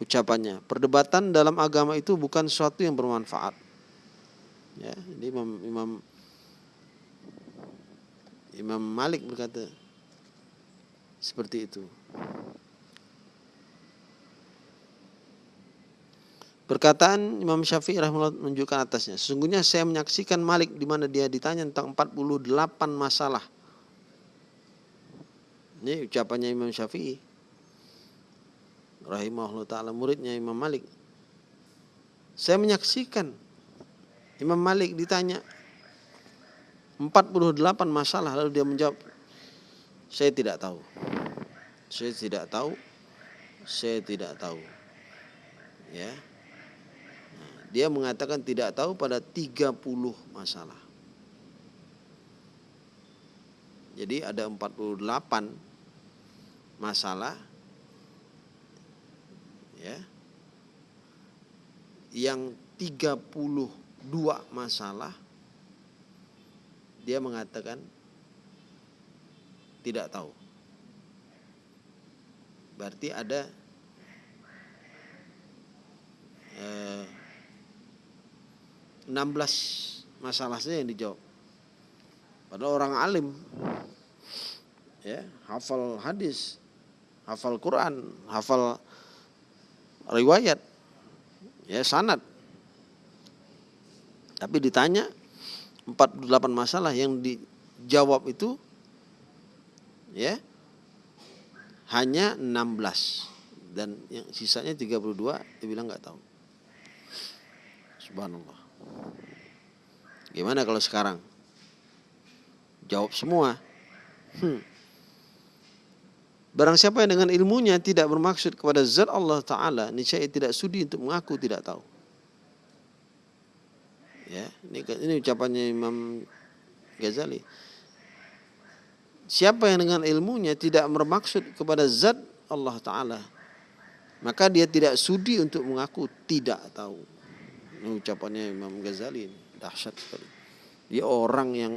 ucapannya. Perdebatan dalam agama itu bukan sesuatu yang bermanfaat. Ya jadi Imam Imam Imam Malik berkata seperti itu Perkataan Imam Syafi'i rahimahullah menunjukkan atasnya. Sesungguhnya saya menyaksikan Malik di mana dia ditanya tentang 48 masalah. Ini ucapannya Imam Syafi'i. Rahimahullah ta'ala muridnya Imam Malik. Saya menyaksikan Imam Malik ditanya 48 masalah lalu dia menjawab saya tidak tahu. Saya tidak tahu. Saya tidak tahu. Ya. Dia mengatakan tidak tahu pada 30 masalah. Jadi ada 48 masalah ya. Yang 32 masalah dia mengatakan tidak tahu. Berarti ada eh, 16 masalah saja yang dijawab. Padahal orang alim ya, hafal hadis, hafal Quran, hafal riwayat, ya sanad. Tapi ditanya 48 masalah yang dijawab itu ya hanya 16 dan yang sisanya 32 dia bilang nggak tahu. Subhanallah. Gimana kalau sekarang? Jawab semua. Hmm. Barang siapa yang dengan ilmunya tidak bermaksud kepada zat Allah Ta'ala, niscaya tidak sudi untuk mengaku tidak tahu. Ya, ini, ini ucapannya Imam Ghazali. Siapa yang dengan ilmunya tidak bermaksud kepada zat Allah Ta'ala, maka dia tidak sudi untuk mengaku tidak tahu. Ini ucapannya Imam Ghazali dahsyat sekali. Dia orang yang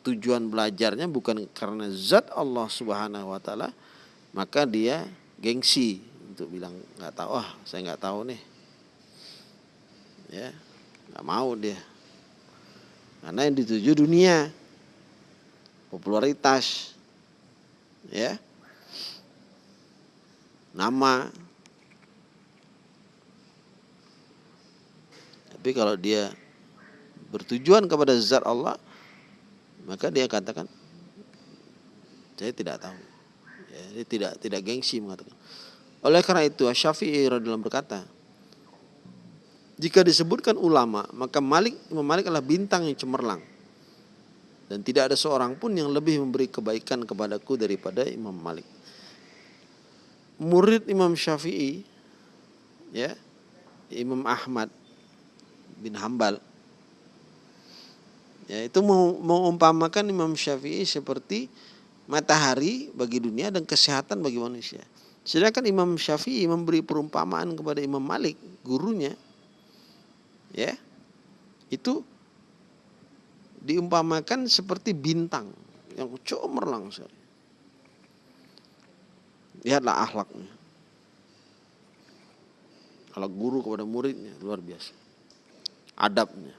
tujuan belajarnya bukan karena zat Allah Subhanahu wa taala, maka dia gengsi untuk bilang nggak tahu ah saya nggak tahu nih. Ya, nggak mau dia. Karena yang dituju dunia, popularitas, ya, nama, Tapi kalau dia bertujuan kepada zat Allah, maka dia katakan saya tidak tahu. Ya, dia tidak tidak gengsi mengatakan. Oleh karena itu Syafi'i radhiyallahu berkata, jika disebutkan ulama, maka Malik Imam Malik adalah bintang yang cemerlang. Dan tidak ada seorang pun yang lebih memberi kebaikan kepadaku daripada Imam Malik. Murid Imam Syafi'i ya, Imam Ahmad bin Hambal. Ya itu mengumpamakan Imam Syafi'i seperti matahari bagi dunia dan kesehatan bagi manusia. Sedangkan Imam Syafi'i memberi perumpamaan kepada Imam Malik gurunya ya itu diumpamakan seperti bintang yang cemerlang sekali lihatlah akhlaknya. Kalau guru kepada muridnya luar biasa adabnya.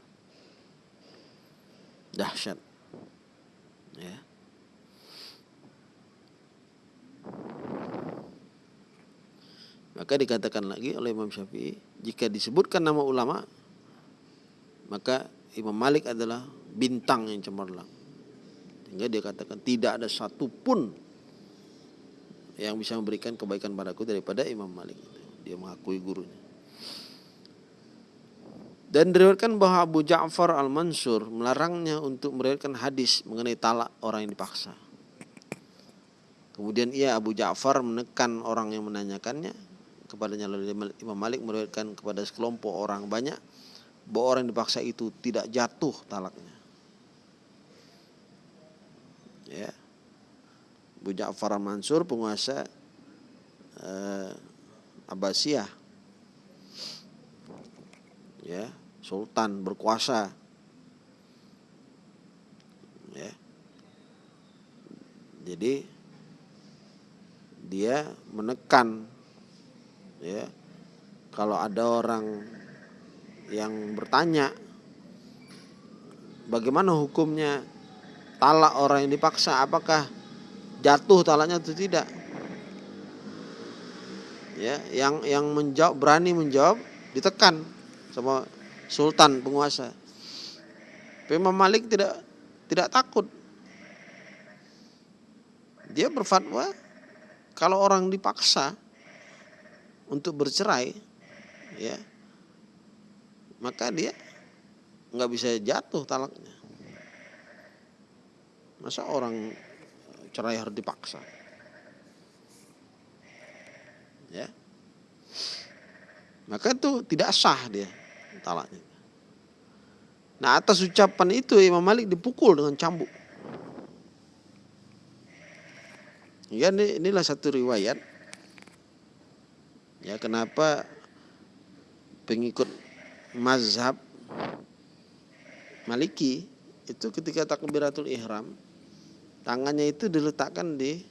Dahsyat. Ya. Maka dikatakan lagi oleh Imam Syafi'i, jika disebutkan nama ulama, maka Imam Malik adalah bintang yang cemerlang. Sehingga dia katakan tidak ada satupun yang bisa memberikan kebaikan padaku daripada Imam Malik. Dia mengakui gurunya. Dan diriwayatkan bahwa Abu Ja'far al-Mansur melarangnya untuk meriwayatkan hadis mengenai talak orang yang dipaksa. Kemudian ia Abu Ja'far menekan orang yang menanyakannya kepadanya lalu Imam Malik meriwayatkan kepada sekelompok orang banyak bahwa orang yang dipaksa itu tidak jatuh talaknya. Ya. Abu Ja'far Mansur penguasa eh, Abbasiyah ya sultan berkuasa. Ya. Jadi dia menekan ya. Kalau ada orang yang bertanya bagaimana hukumnya? Talak orang yang dipaksa apakah jatuh talaknya atau tidak? Ya yang yang menjawab berani menjawab ditekan sama sultan penguasa. Imam Malik tidak tidak takut. Dia berfatwa kalau orang dipaksa untuk bercerai ya maka dia nggak bisa jatuh talaknya. Masa orang cerai harus dipaksa? Ya. Maka itu tidak sah dia talaknya. Nah atas ucapan itu Imam Malik dipukul dengan cambuk. Ya ini, inilah satu riwayat. Ya kenapa pengikut mazhab Maliki itu ketika takbiratul ihram tangannya itu diletakkan di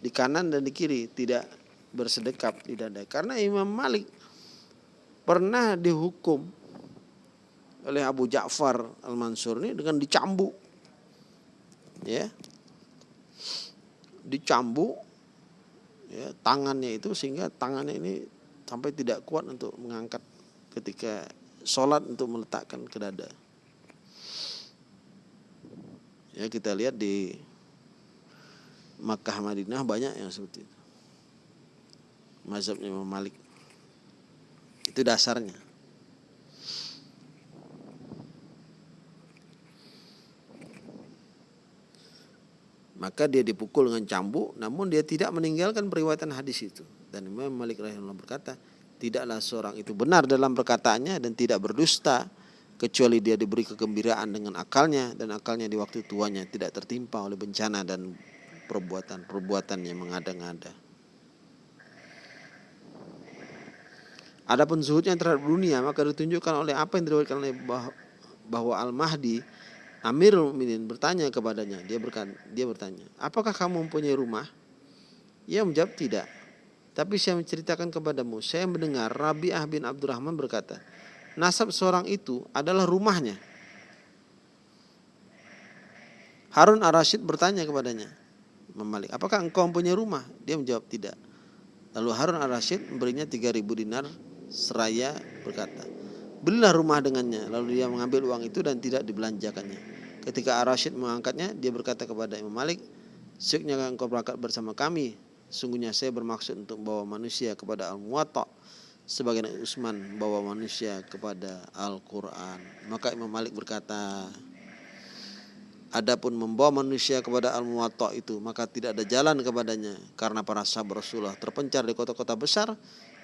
di kanan dan di kiri tidak bersedekap di dada karena Imam Malik pernah dihukum oleh Abu Ja'far Al-Mansur ini dengan dicambuk ya dicambuk ya tangannya itu sehingga tangannya ini sampai tidak kuat untuk mengangkat ketika sholat untuk meletakkan ke dada Ya kita lihat di Makkah Madinah banyak yang seperti itu. Mazhabnya Imam Malik. Itu dasarnya. Maka dia dipukul dengan cambuk namun dia tidak meninggalkan periwayatan hadis itu. Dan Imam Malik rahimahullah berkata, tidaklah seorang itu benar dalam perkataannya dan tidak berdusta kecuali dia diberi kegembiraan dengan akalnya dan akalnya di waktu tuanya tidak tertimpa oleh bencana dan perbuatan-perbuatan yang mengada-ngada. Adapun zuhudnya terhadap dunia maka ditunjukkan oleh apa yang diriwayatkan oleh bahwa Al-Mahdi Amirul Mukminin bertanya kepadanya, dia berkata, dia bertanya, "Apakah kamu mempunyai rumah?" Ia menjawab, "Tidak." Tapi saya menceritakan kepadamu, saya mendengar Rabi'ah bin Abdurrahman berkata, nasab seorang itu adalah rumahnya. Harun ar-Rasyid bertanya kepadanya, Malik, apakah engkau mempunyai rumah? Dia menjawab tidak. Lalu Harun ar-Rasyid memberinya 3000 dinar seraya berkata, belilah rumah dengannya. Lalu dia mengambil uang itu dan tidak dibelanjakannya. Ketika ar-Rasyid mengangkatnya, dia berkata kepada Imam Malik, Syuknya engkau berangkat bersama kami. Sungguhnya saya bermaksud untuk membawa manusia kepada Al-Muwatta sebagian Utsman bawa manusia kepada Al-Qur'an. Maka Imam Malik berkata, Adapun membawa manusia kepada Al-Muwatta itu maka tidak ada jalan kepadanya karena para sahabat Rasulullah terpencar di kota-kota besar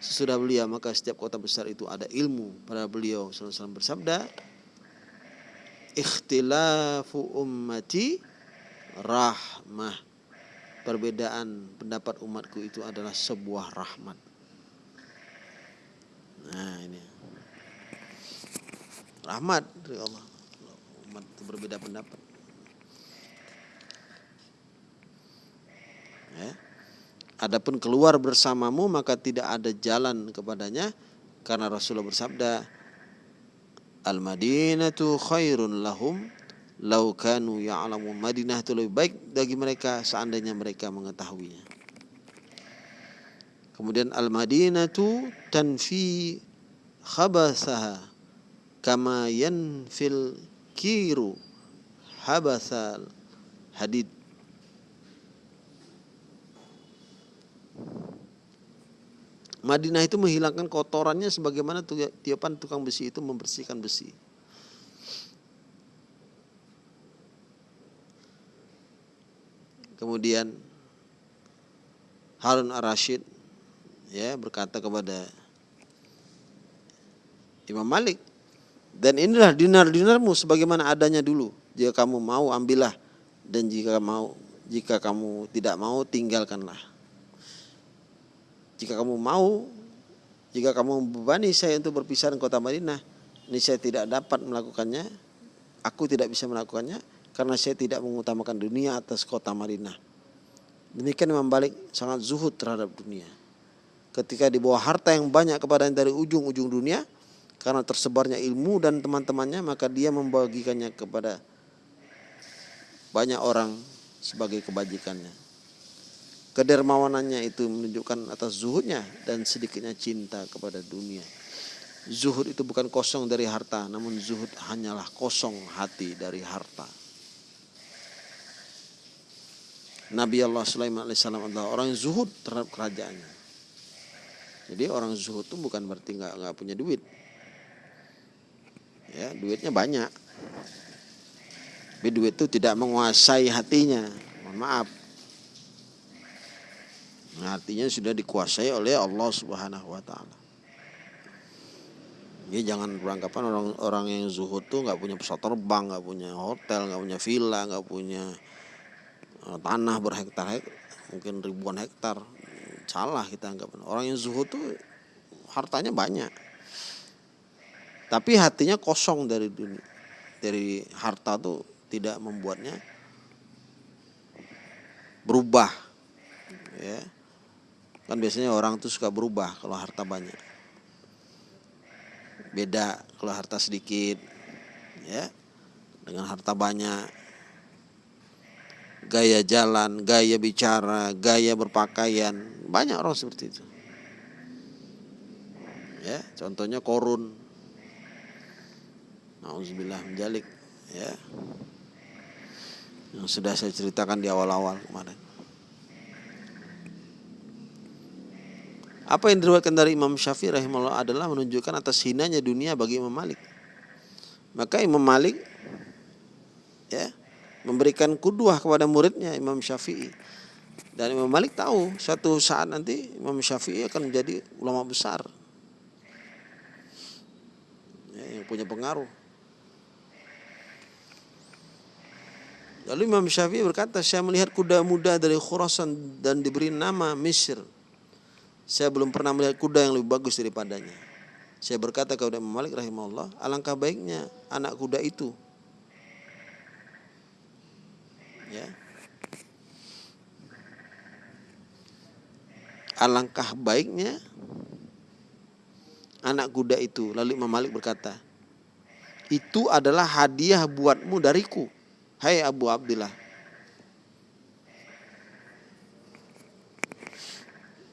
sesudah beliau maka setiap kota besar itu ada ilmu pada beliau SAW bersabda ikhtilafu ummati rahmah perbedaan pendapat umatku itu adalah sebuah rahmat Nah ini rahmat dari Allah. Umat berbeda pendapat. Ya. Adapun keluar bersamamu maka tidak ada jalan kepadanya karena Rasulullah bersabda Al-Madinatu khairun lahum lau kanu ya'lamu Madinah itu lebih baik bagi mereka seandainya mereka mengetahuinya. Kemudian al-Madinatu tanfi khabasaha kama yanfil kiru habasal hadid Madinah itu menghilangkan kotorannya sebagaimana tiapan tukang besi itu membersihkan besi. Kemudian Harun ar-Rashid ya berkata kepada Imam Malik dan inilah dinar-dinarmu sebagaimana adanya dulu jika kamu mau ambillah dan jika mau Jika kamu tidak mau, tinggalkanlah. Jika kamu mau, jika kamu membebani saya untuk berpisah dengan kota Madinah, ini saya tidak dapat melakukannya, aku tidak bisa melakukannya karena saya tidak mengutamakan dunia atas kota Madinah. Demikian Imam Malik sangat zuhud terhadap dunia. Ketika dibawa harta yang banyak kepada dari ujung-ujung dunia, karena tersebarnya ilmu dan teman-temannya, maka dia membagikannya kepada banyak orang sebagai kebajikannya. Kedermawanannya itu menunjukkan atas zuhudnya dan sedikitnya cinta kepada dunia. Zuhud itu bukan kosong dari harta, namun zuhud hanyalah kosong hati dari harta. Nabi Allah Sulaiman alaihissalam adalah orang yang zuhud terhadap kerajaannya. Jadi orang zuhud itu bukan berarti nggak nggak punya duit. Ya, duitnya banyak. Tapi duit itu tidak menguasai hatinya. Mohon maaf. Artinya sudah dikuasai oleh Allah Subhanahu wa taala. Jadi jangan beranggapan orang-orang yang zuhud tuh nggak punya pesawat terbang, nggak punya hotel, nggak punya villa, nggak punya Eh, tanah berhektar hektar mungkin ribuan hektar. Salah kita anggap orang yang zuhud tuh hartanya banyak. Tapi hatinya kosong dari dunia dari harta tuh tidak membuatnya berubah ya kan biasanya orang tuh suka berubah kalau harta banyak beda kalau harta sedikit ya dengan harta banyak gaya jalan, gaya bicara, gaya berpakaian. Banyak orang seperti itu. Ya, contohnya korun. Nauzubillah menjalik, ya. Yang sudah saya ceritakan di awal-awal kemarin. Apa yang diriwayatkan dari Imam Syafi'i rahimahullah adalah menunjukkan atas hinanya dunia bagi Imam Malik. Maka Imam Malik ya memberikan kuduah kepada muridnya Imam Syafi'i. Dan Imam Malik tahu suatu saat nanti Imam Syafi'i akan menjadi ulama besar. Ya, yang punya pengaruh. Lalu Imam Syafi'i berkata, saya melihat kuda muda dari Khurasan dan diberi nama Misr. Saya belum pernah melihat kuda yang lebih bagus daripadanya. Saya berkata kepada Imam Malik rahimahullah, alangkah baiknya anak kuda itu. Ya. Alangkah baiknya anak kuda itu lalu Imam Malik berkata itu adalah hadiah buatmu dariku hai Abu Abdullah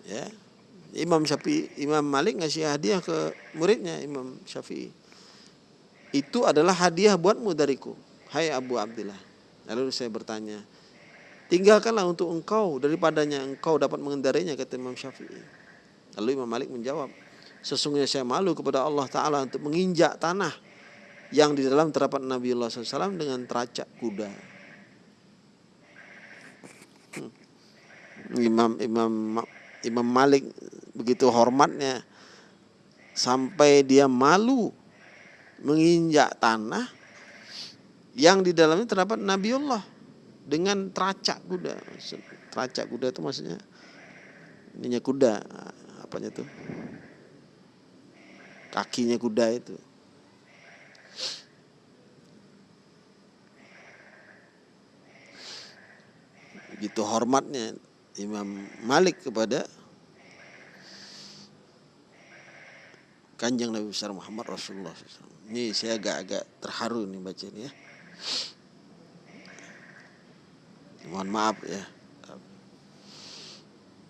ya Imam Syafi'i Imam Malik ngasih hadiah ke muridnya Imam Syafi'i itu adalah hadiah buatmu dariku hai Abu Abdullah Lalu saya bertanya, tinggalkanlah untuk engkau daripadanya engkau dapat mengendarainya kata Imam Syafi'i. Lalu Imam Malik menjawab, sesungguhnya saya malu kepada Allah Ta'ala untuk menginjak tanah yang di dalam terapan Nabi Allah SAW dengan teracak kuda. Hmm. Imam Imam Imam Malik begitu hormatnya sampai dia malu menginjak tanah yang di dalamnya terdapat Nabiullah dengan teracak kuda. Teracak kuda itu maksudnya ininya kuda, apanya itu? Kakinya kuda itu. Begitu hormatnya Imam Malik kepada Kanjeng Nabi besar Muhammad Rasulullah SAW. Ini saya agak-agak terharu nih baca ini ya. Mohon maaf ya.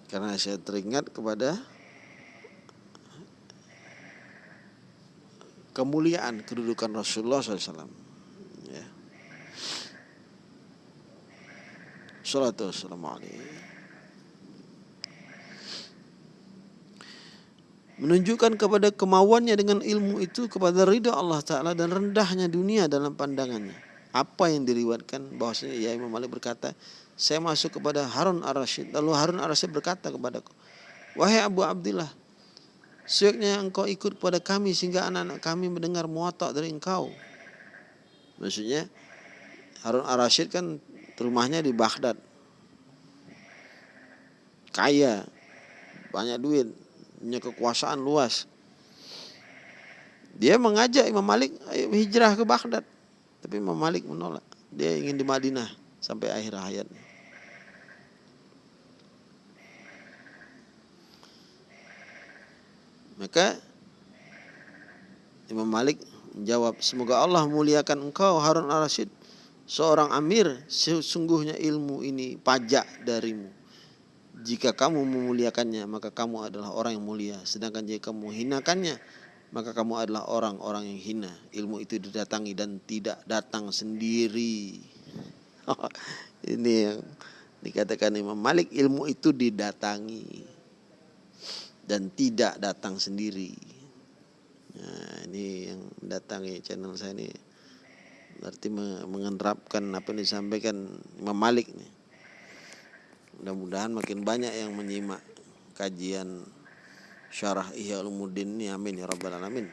Karena saya teringat kepada kemuliaan kedudukan Rasulullah SAW. Ya. Salatu wassalamu menunjukkan kepada kemauannya dengan ilmu itu kepada ridha Allah Ta'ala dan rendahnya dunia dalam pandangannya. Apa yang diriwatkan bahwasanya ya Imam Malik berkata saya masuk kepada Harun ar-Rasyid. Lalu Harun ar-Rasyid berkata kepadaku wahai Abu Abdullah seyogyanya engkau ikut kepada kami sehingga anak-anak kami mendengar muatak dari engkau. Maksudnya Harun ar-Rasyid kan rumahnya di Baghdad. Kaya, banyak duit, punya kekuasaan luas. Dia mengajak Imam Malik hijrah ke Baghdad. Tapi Imam Malik menolak. Dia ingin di Madinah sampai akhir hayatnya. Maka Imam Malik menjawab, semoga Allah muliakan engkau Harun al-Rasyid, seorang amir, sesungguhnya ilmu ini pajak darimu. Jika kamu memuliakannya, maka kamu adalah orang yang mulia. Sedangkan jika kamu hinakannya, maka kamu adalah orang-orang yang hina. Ilmu itu didatangi dan tidak datang sendiri. ini yang dikatakan Imam Malik, ilmu itu didatangi dan tidak datang sendiri. Nah, ini yang mendatangi channel saya ini berarti mengenerapkan apa yang disampaikan Imam Malik nih. Mudah-mudahan makin banyak yang menyimak kajian syarah Ihya Ulumuddin ini amin ya rabbal alamin.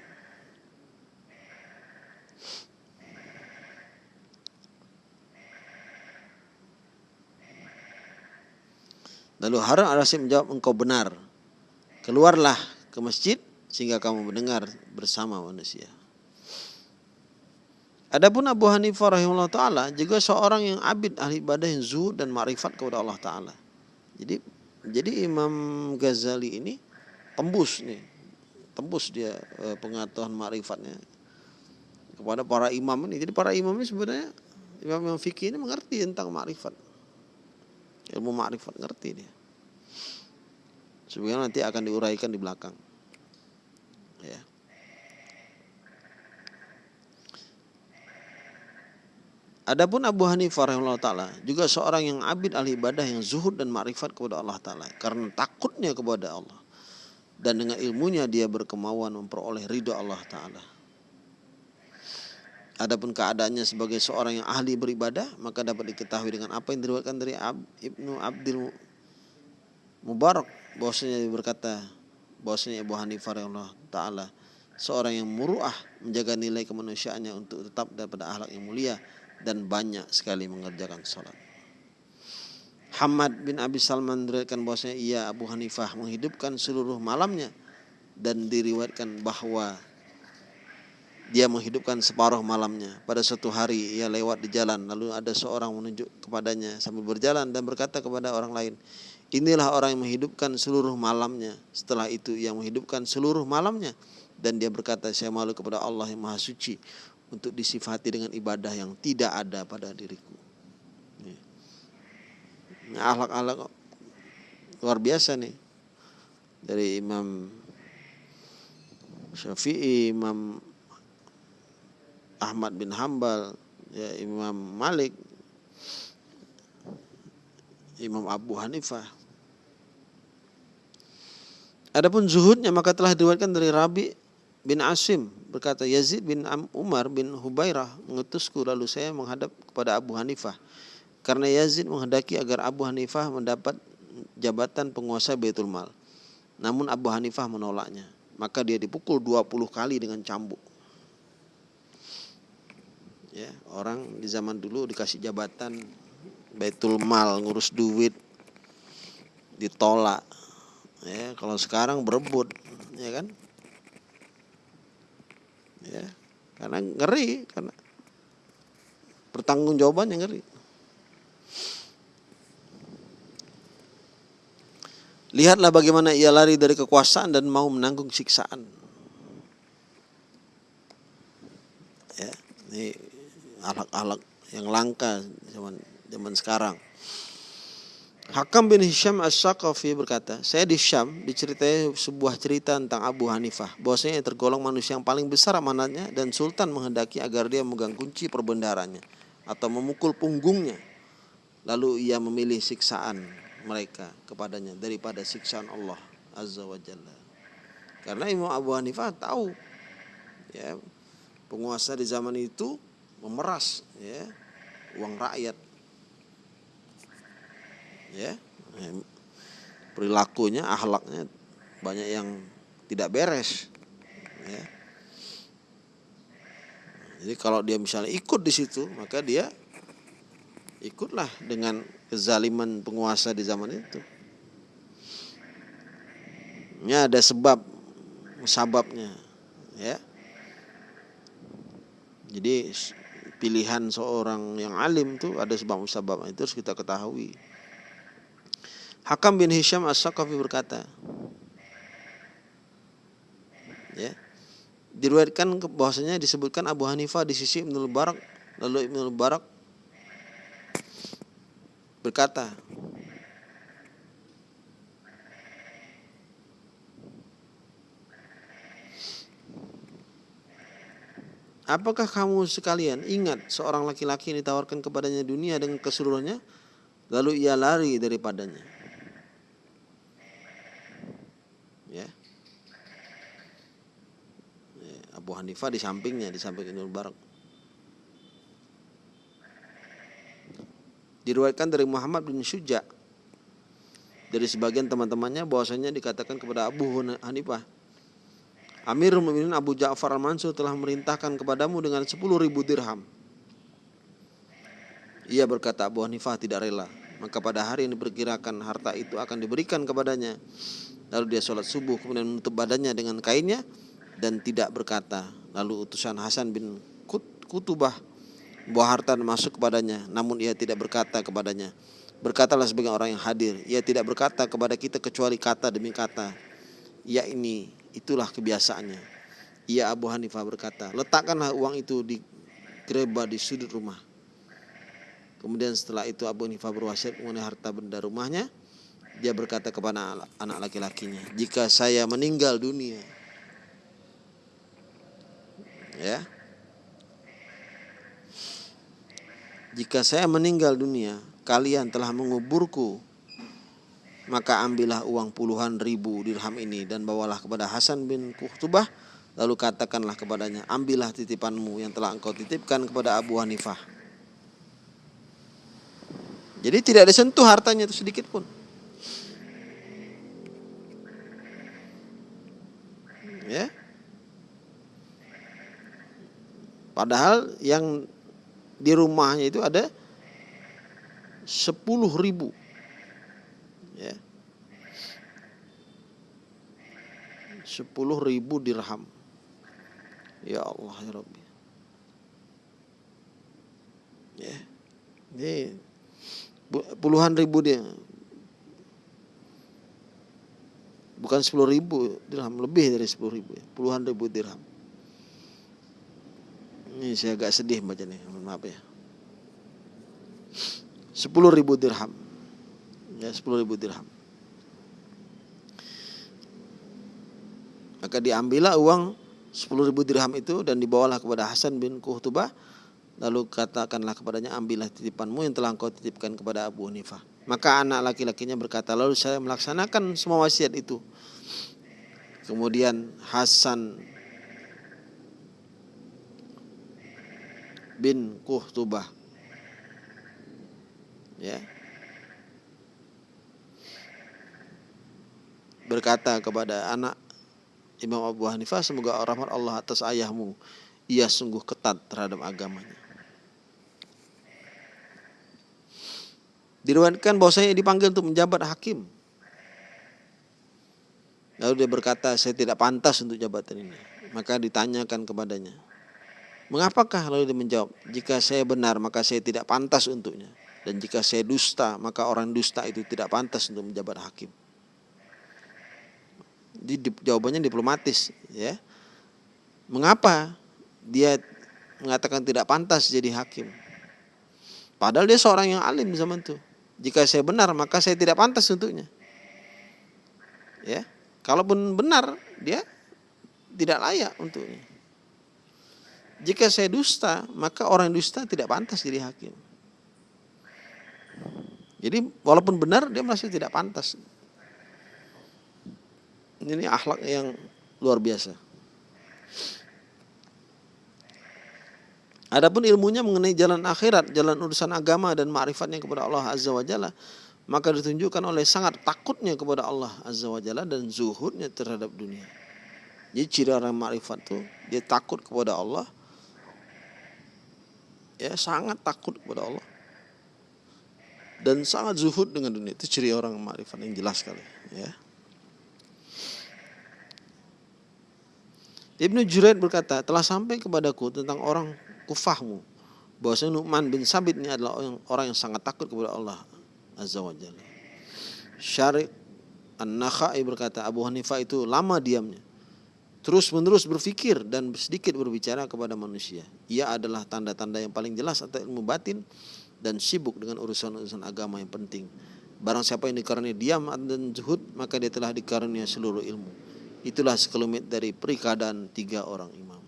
Lalu Harun al-Rasyid menjawab engkau benar. Keluarlah ke masjid sehingga kamu mendengar bersama manusia. Adapun Abu Hanifah rahimahullah taala juga seorang yang abid ahli ibadah yang zuhud dan ma'rifat kepada Allah taala. Jadi jadi Imam Ghazali ini tembus nih. Tembus dia eh, pengetahuan ma'rifatnya kepada para imam ini. Jadi para imam ini sebenarnya imam-imam fikih ini mengerti tentang ma'rifat. Ilmu ma'rifat ngerti dia. Sebenarnya nanti akan diuraikan di belakang. Ya. Adapun Abu Hanifah rahimahullah taala juga seorang yang abid ahli ibadah yang zuhud dan ma'rifat kepada Allah taala karena takutnya kepada Allah dan dengan ilmunya dia berkemauan memperoleh ridho Allah taala. Adapun keadaannya sebagai seorang yang ahli beribadah maka dapat diketahui dengan apa yang diriwayatkan dari Ab, Ibnu Abdul Mubarak bahwasanya dia berkata bahwasanya Abu Hanifah rahimahullah taala seorang yang muruah menjaga nilai kemanusiaannya untuk tetap daripada akhlak yang mulia dan banyak sekali mengerjakan sholat. Hamad bin Abi Salman meriwayatkan bahwasanya ia Abu Hanifah menghidupkan seluruh malamnya dan diriwayatkan bahwa dia menghidupkan separuh malamnya. Pada suatu hari ia lewat di jalan lalu ada seorang menunjuk kepadanya sambil berjalan dan berkata kepada orang lain, "Inilah orang yang menghidupkan seluruh malamnya." Setelah itu ia menghidupkan seluruh malamnya dan dia berkata, "Saya malu kepada Allah yang Maha Suci untuk disifati dengan ibadah yang tidak ada pada diriku. Ini ahlak-ahlak luar biasa nih dari Imam Syafi'i, Imam Ahmad bin Hambal, ya Imam Malik, Imam Abu Hanifah. Adapun zuhudnya maka telah diriwayatkan dari Rabi bin Asim berkata Yazid bin Umar bin Hubairah mengutusku lalu saya menghadap kepada Abu Hanifah karena Yazid menghendaki agar Abu Hanifah mendapat jabatan penguasa Baitul Mal. Namun Abu Hanifah menolaknya. Maka dia dipukul 20 kali dengan cambuk. Ya, orang di zaman dulu dikasih jabatan Baitul Mal, ngurus duit ditolak. Ya, kalau sekarang berebut, ya kan? Ya. Karena ngeri karena pertanggung jawabannya ngeri. Lihatlah bagaimana ia lari dari kekuasaan dan mau menanggung siksaan. Ya ini alat-alat yang langka zaman zaman sekarang Hakam bin Hisham As-Saqafi berkata, saya di Syam diceritai sebuah cerita tentang Abu Hanifah. Bahwasanya tergolong manusia yang paling besar amanatnya dan Sultan menghendaki agar dia memegang kunci perbendarannya atau memukul punggungnya. Lalu ia memilih siksaan mereka kepadanya daripada siksaan Allah Azza wa Jalla. Karena Imam Abu Hanifah tahu ya penguasa di zaman itu memeras ya uang rakyat ya perilakunya ahlaknya banyak yang tidak beres ya jadi kalau dia misalnya ikut di situ maka dia ikutlah dengan kezaliman penguasa di zaman itu Ya ada sebab sababnya ya. Jadi pilihan seorang yang alim itu ada sebab musabab itu harus kita ketahui. Hakam bin Hisham As-Saqafi berkata, ya, diriwayatkan bahwasanya disebutkan Abu Hanifah di sisi Ibnu Barak lalu Ibnu Barak berkata Apakah kamu sekalian ingat seorang laki-laki yang ditawarkan kepadanya dunia dengan keseluruhannya lalu ia lari daripadanya? Ya. ya Abu Hanifah di sampingnya, di samping Ibnu Barak. Diriwayatkan dari Muhammad bin Syuja dari sebagian teman-temannya bahwasanya dikatakan kepada Abu Hanifah Amirul Mukminin Abu Ja'far Al-Mansur telah merintahkan kepadamu dengan 10 ribu dirham. Ia berkata Abu Hanifah tidak rela. Maka pada hari yang diperkirakan harta itu akan diberikan kepadanya. Lalu dia sholat subuh kemudian menutup badannya dengan kainnya dan tidak berkata. Lalu utusan Hasan bin Kutubah buah harta masuk kepadanya. Namun ia tidak berkata kepadanya. Berkatalah sebagai orang yang hadir. Ia tidak berkata kepada kita kecuali kata demi kata. Ya ini Itulah kebiasaannya. Ia Abu Hanifah berkata, letakkanlah uang itu di gereba di sudut rumah. Kemudian setelah itu Abu Hanifah berwasiat mengenai harta benda rumahnya. Dia berkata kepada anak laki-lakinya, jika saya meninggal dunia, ya, jika saya meninggal dunia, kalian telah menguburku maka ambillah uang puluhan ribu dirham ini dan bawalah kepada Hasan bin Kuhtubah lalu katakanlah kepadanya ambillah titipanmu yang telah engkau titipkan kepada Abu Hanifah. Jadi tidak disentuh hartanya itu sedikit pun. Ya padahal yang di rumahnya itu ada sepuluh ribu. Ya. Sepuluh ribu dirham. Ya Allah ya Rabbi. Ya. Ini puluhan ribu dia. Bukan sepuluh ribu dirham lebih dari sepuluh ribu ya. puluhan ribu dirham ini saya agak sedih baca nih maaf ya. Sepuluh ribu dirham. Ya 10 ribu dirham. Maka diambillah uang 10 ribu dirham itu dan dibawalah kepada Hasan bin Kuhtubah lalu katakanlah kepadanya ambillah titipanmu yang telah engkau titipkan kepada Abu Hanifah. Maka anak laki-lakinya berkata lalu saya melaksanakan semua wasiat itu. Kemudian Hasan bin Kuhtubah ya. Berkata kepada anak Imam Abu Hanifah semoga rahmat Allah atas ayahmu ia sungguh ketat terhadap agamanya. Diriwayatkan bahwasanya dipanggil untuk menjabat hakim. Lalu dia berkata saya tidak pantas untuk jabatan ini. Maka ditanyakan kepadanya mengapakah lalu dia menjawab jika saya benar maka saya tidak pantas untuknya dan jika saya dusta maka orang dusta itu tidak pantas untuk menjabat hakim di, di, jawabannya diplomatis ya. Mengapa dia mengatakan tidak pantas jadi hakim? Padahal dia seorang yang alim zaman itu. Jika saya benar maka saya tidak pantas untuknya. Ya. Kalaupun benar dia tidak layak untuknya. Jika saya dusta, maka orang dusta tidak pantas jadi hakim. Jadi walaupun benar dia masih tidak pantas ini akhlak yang luar biasa. Adapun ilmunya mengenai jalan akhirat, jalan urusan agama dan ma'rifatnya kepada Allah Azza wa Jalla, maka ditunjukkan oleh sangat takutnya kepada Allah Azza wa Jalla dan zuhudnya terhadap dunia. Jadi ciri orang ma'rifat itu dia takut kepada Allah. Ya, sangat takut kepada Allah. Dan sangat zuhud dengan dunia. Itu ciri orang ma'rifat yang jelas sekali, ya. Ibnu Juraid berkata, telah sampai kepadaku tentang orang kufahmu bahwasanya Nu'man bin Sabit ini adalah orang, yang sangat takut kepada Allah Azza wa Jalla. Syarif An-Nakhai berkata Abu Hanifah itu lama diamnya. Terus menerus berfikir dan sedikit berbicara kepada manusia. Ia adalah tanda-tanda yang paling jelas atau ilmu batin dan sibuk dengan urusan-urusan agama yang penting. Barang siapa yang dikaruniai diam dan zuhud, maka dia telah dikaruniai seluruh ilmu. Itulah sekelumit dari perikadaan tiga orang imam.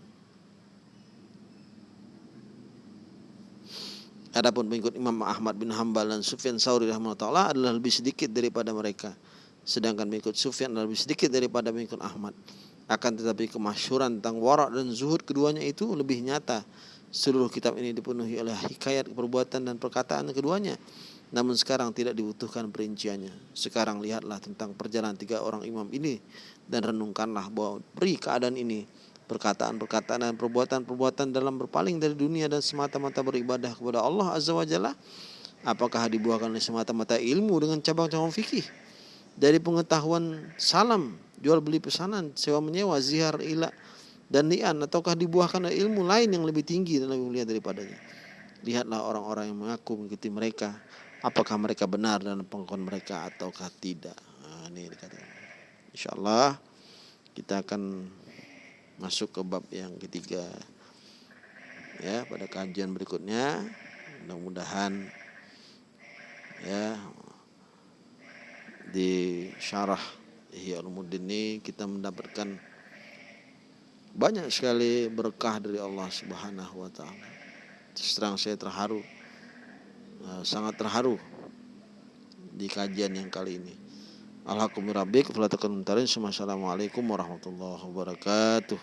Adapun pengikut Imam Ahmad bin Hambal dan Sufyan Sauri rahimahullah adalah lebih sedikit daripada mereka. Sedangkan pengikut Sufyan lebih sedikit daripada pengikut Ahmad. Akan tetapi kemasyuran tentang warak dan zuhud keduanya itu lebih nyata. Seluruh kitab ini dipenuhi oleh hikayat perbuatan dan perkataan keduanya. Namun sekarang tidak dibutuhkan perinciannya. Sekarang lihatlah tentang perjalanan tiga orang imam ini dan renungkanlah bahwa beri keadaan ini perkataan-perkataan dan perbuatan-perbuatan dalam berpaling dari dunia dan semata-mata beribadah kepada Allah Azza wa Jalla apakah dibuahkan oleh semata-mata ilmu dengan cabang-cabang fikih dari pengetahuan salam jual beli pesanan sewa menyewa zihar ila dan nian ataukah dibuahkan ilmu lain yang lebih tinggi dan lebih mulia daripadanya? Lihatlah orang-orang yang mengaku mengikuti mereka. Apakah mereka benar dan pengakuan mereka ataukah tidak? Nah, ini dikatakan. Insyaallah kita akan masuk ke bab yang ketiga ya pada kajian berikutnya. Mudah-mudahan ya di syarah Ihya Ulumuddin ini kita mendapatkan banyak sekali berkah dari Allah Subhanahu wa taala. Terang saya terharu eh, sangat terharu di kajian yang kali ini. Alhamdulillah, Assalamualaikum warahmatullahi wabarakatuh.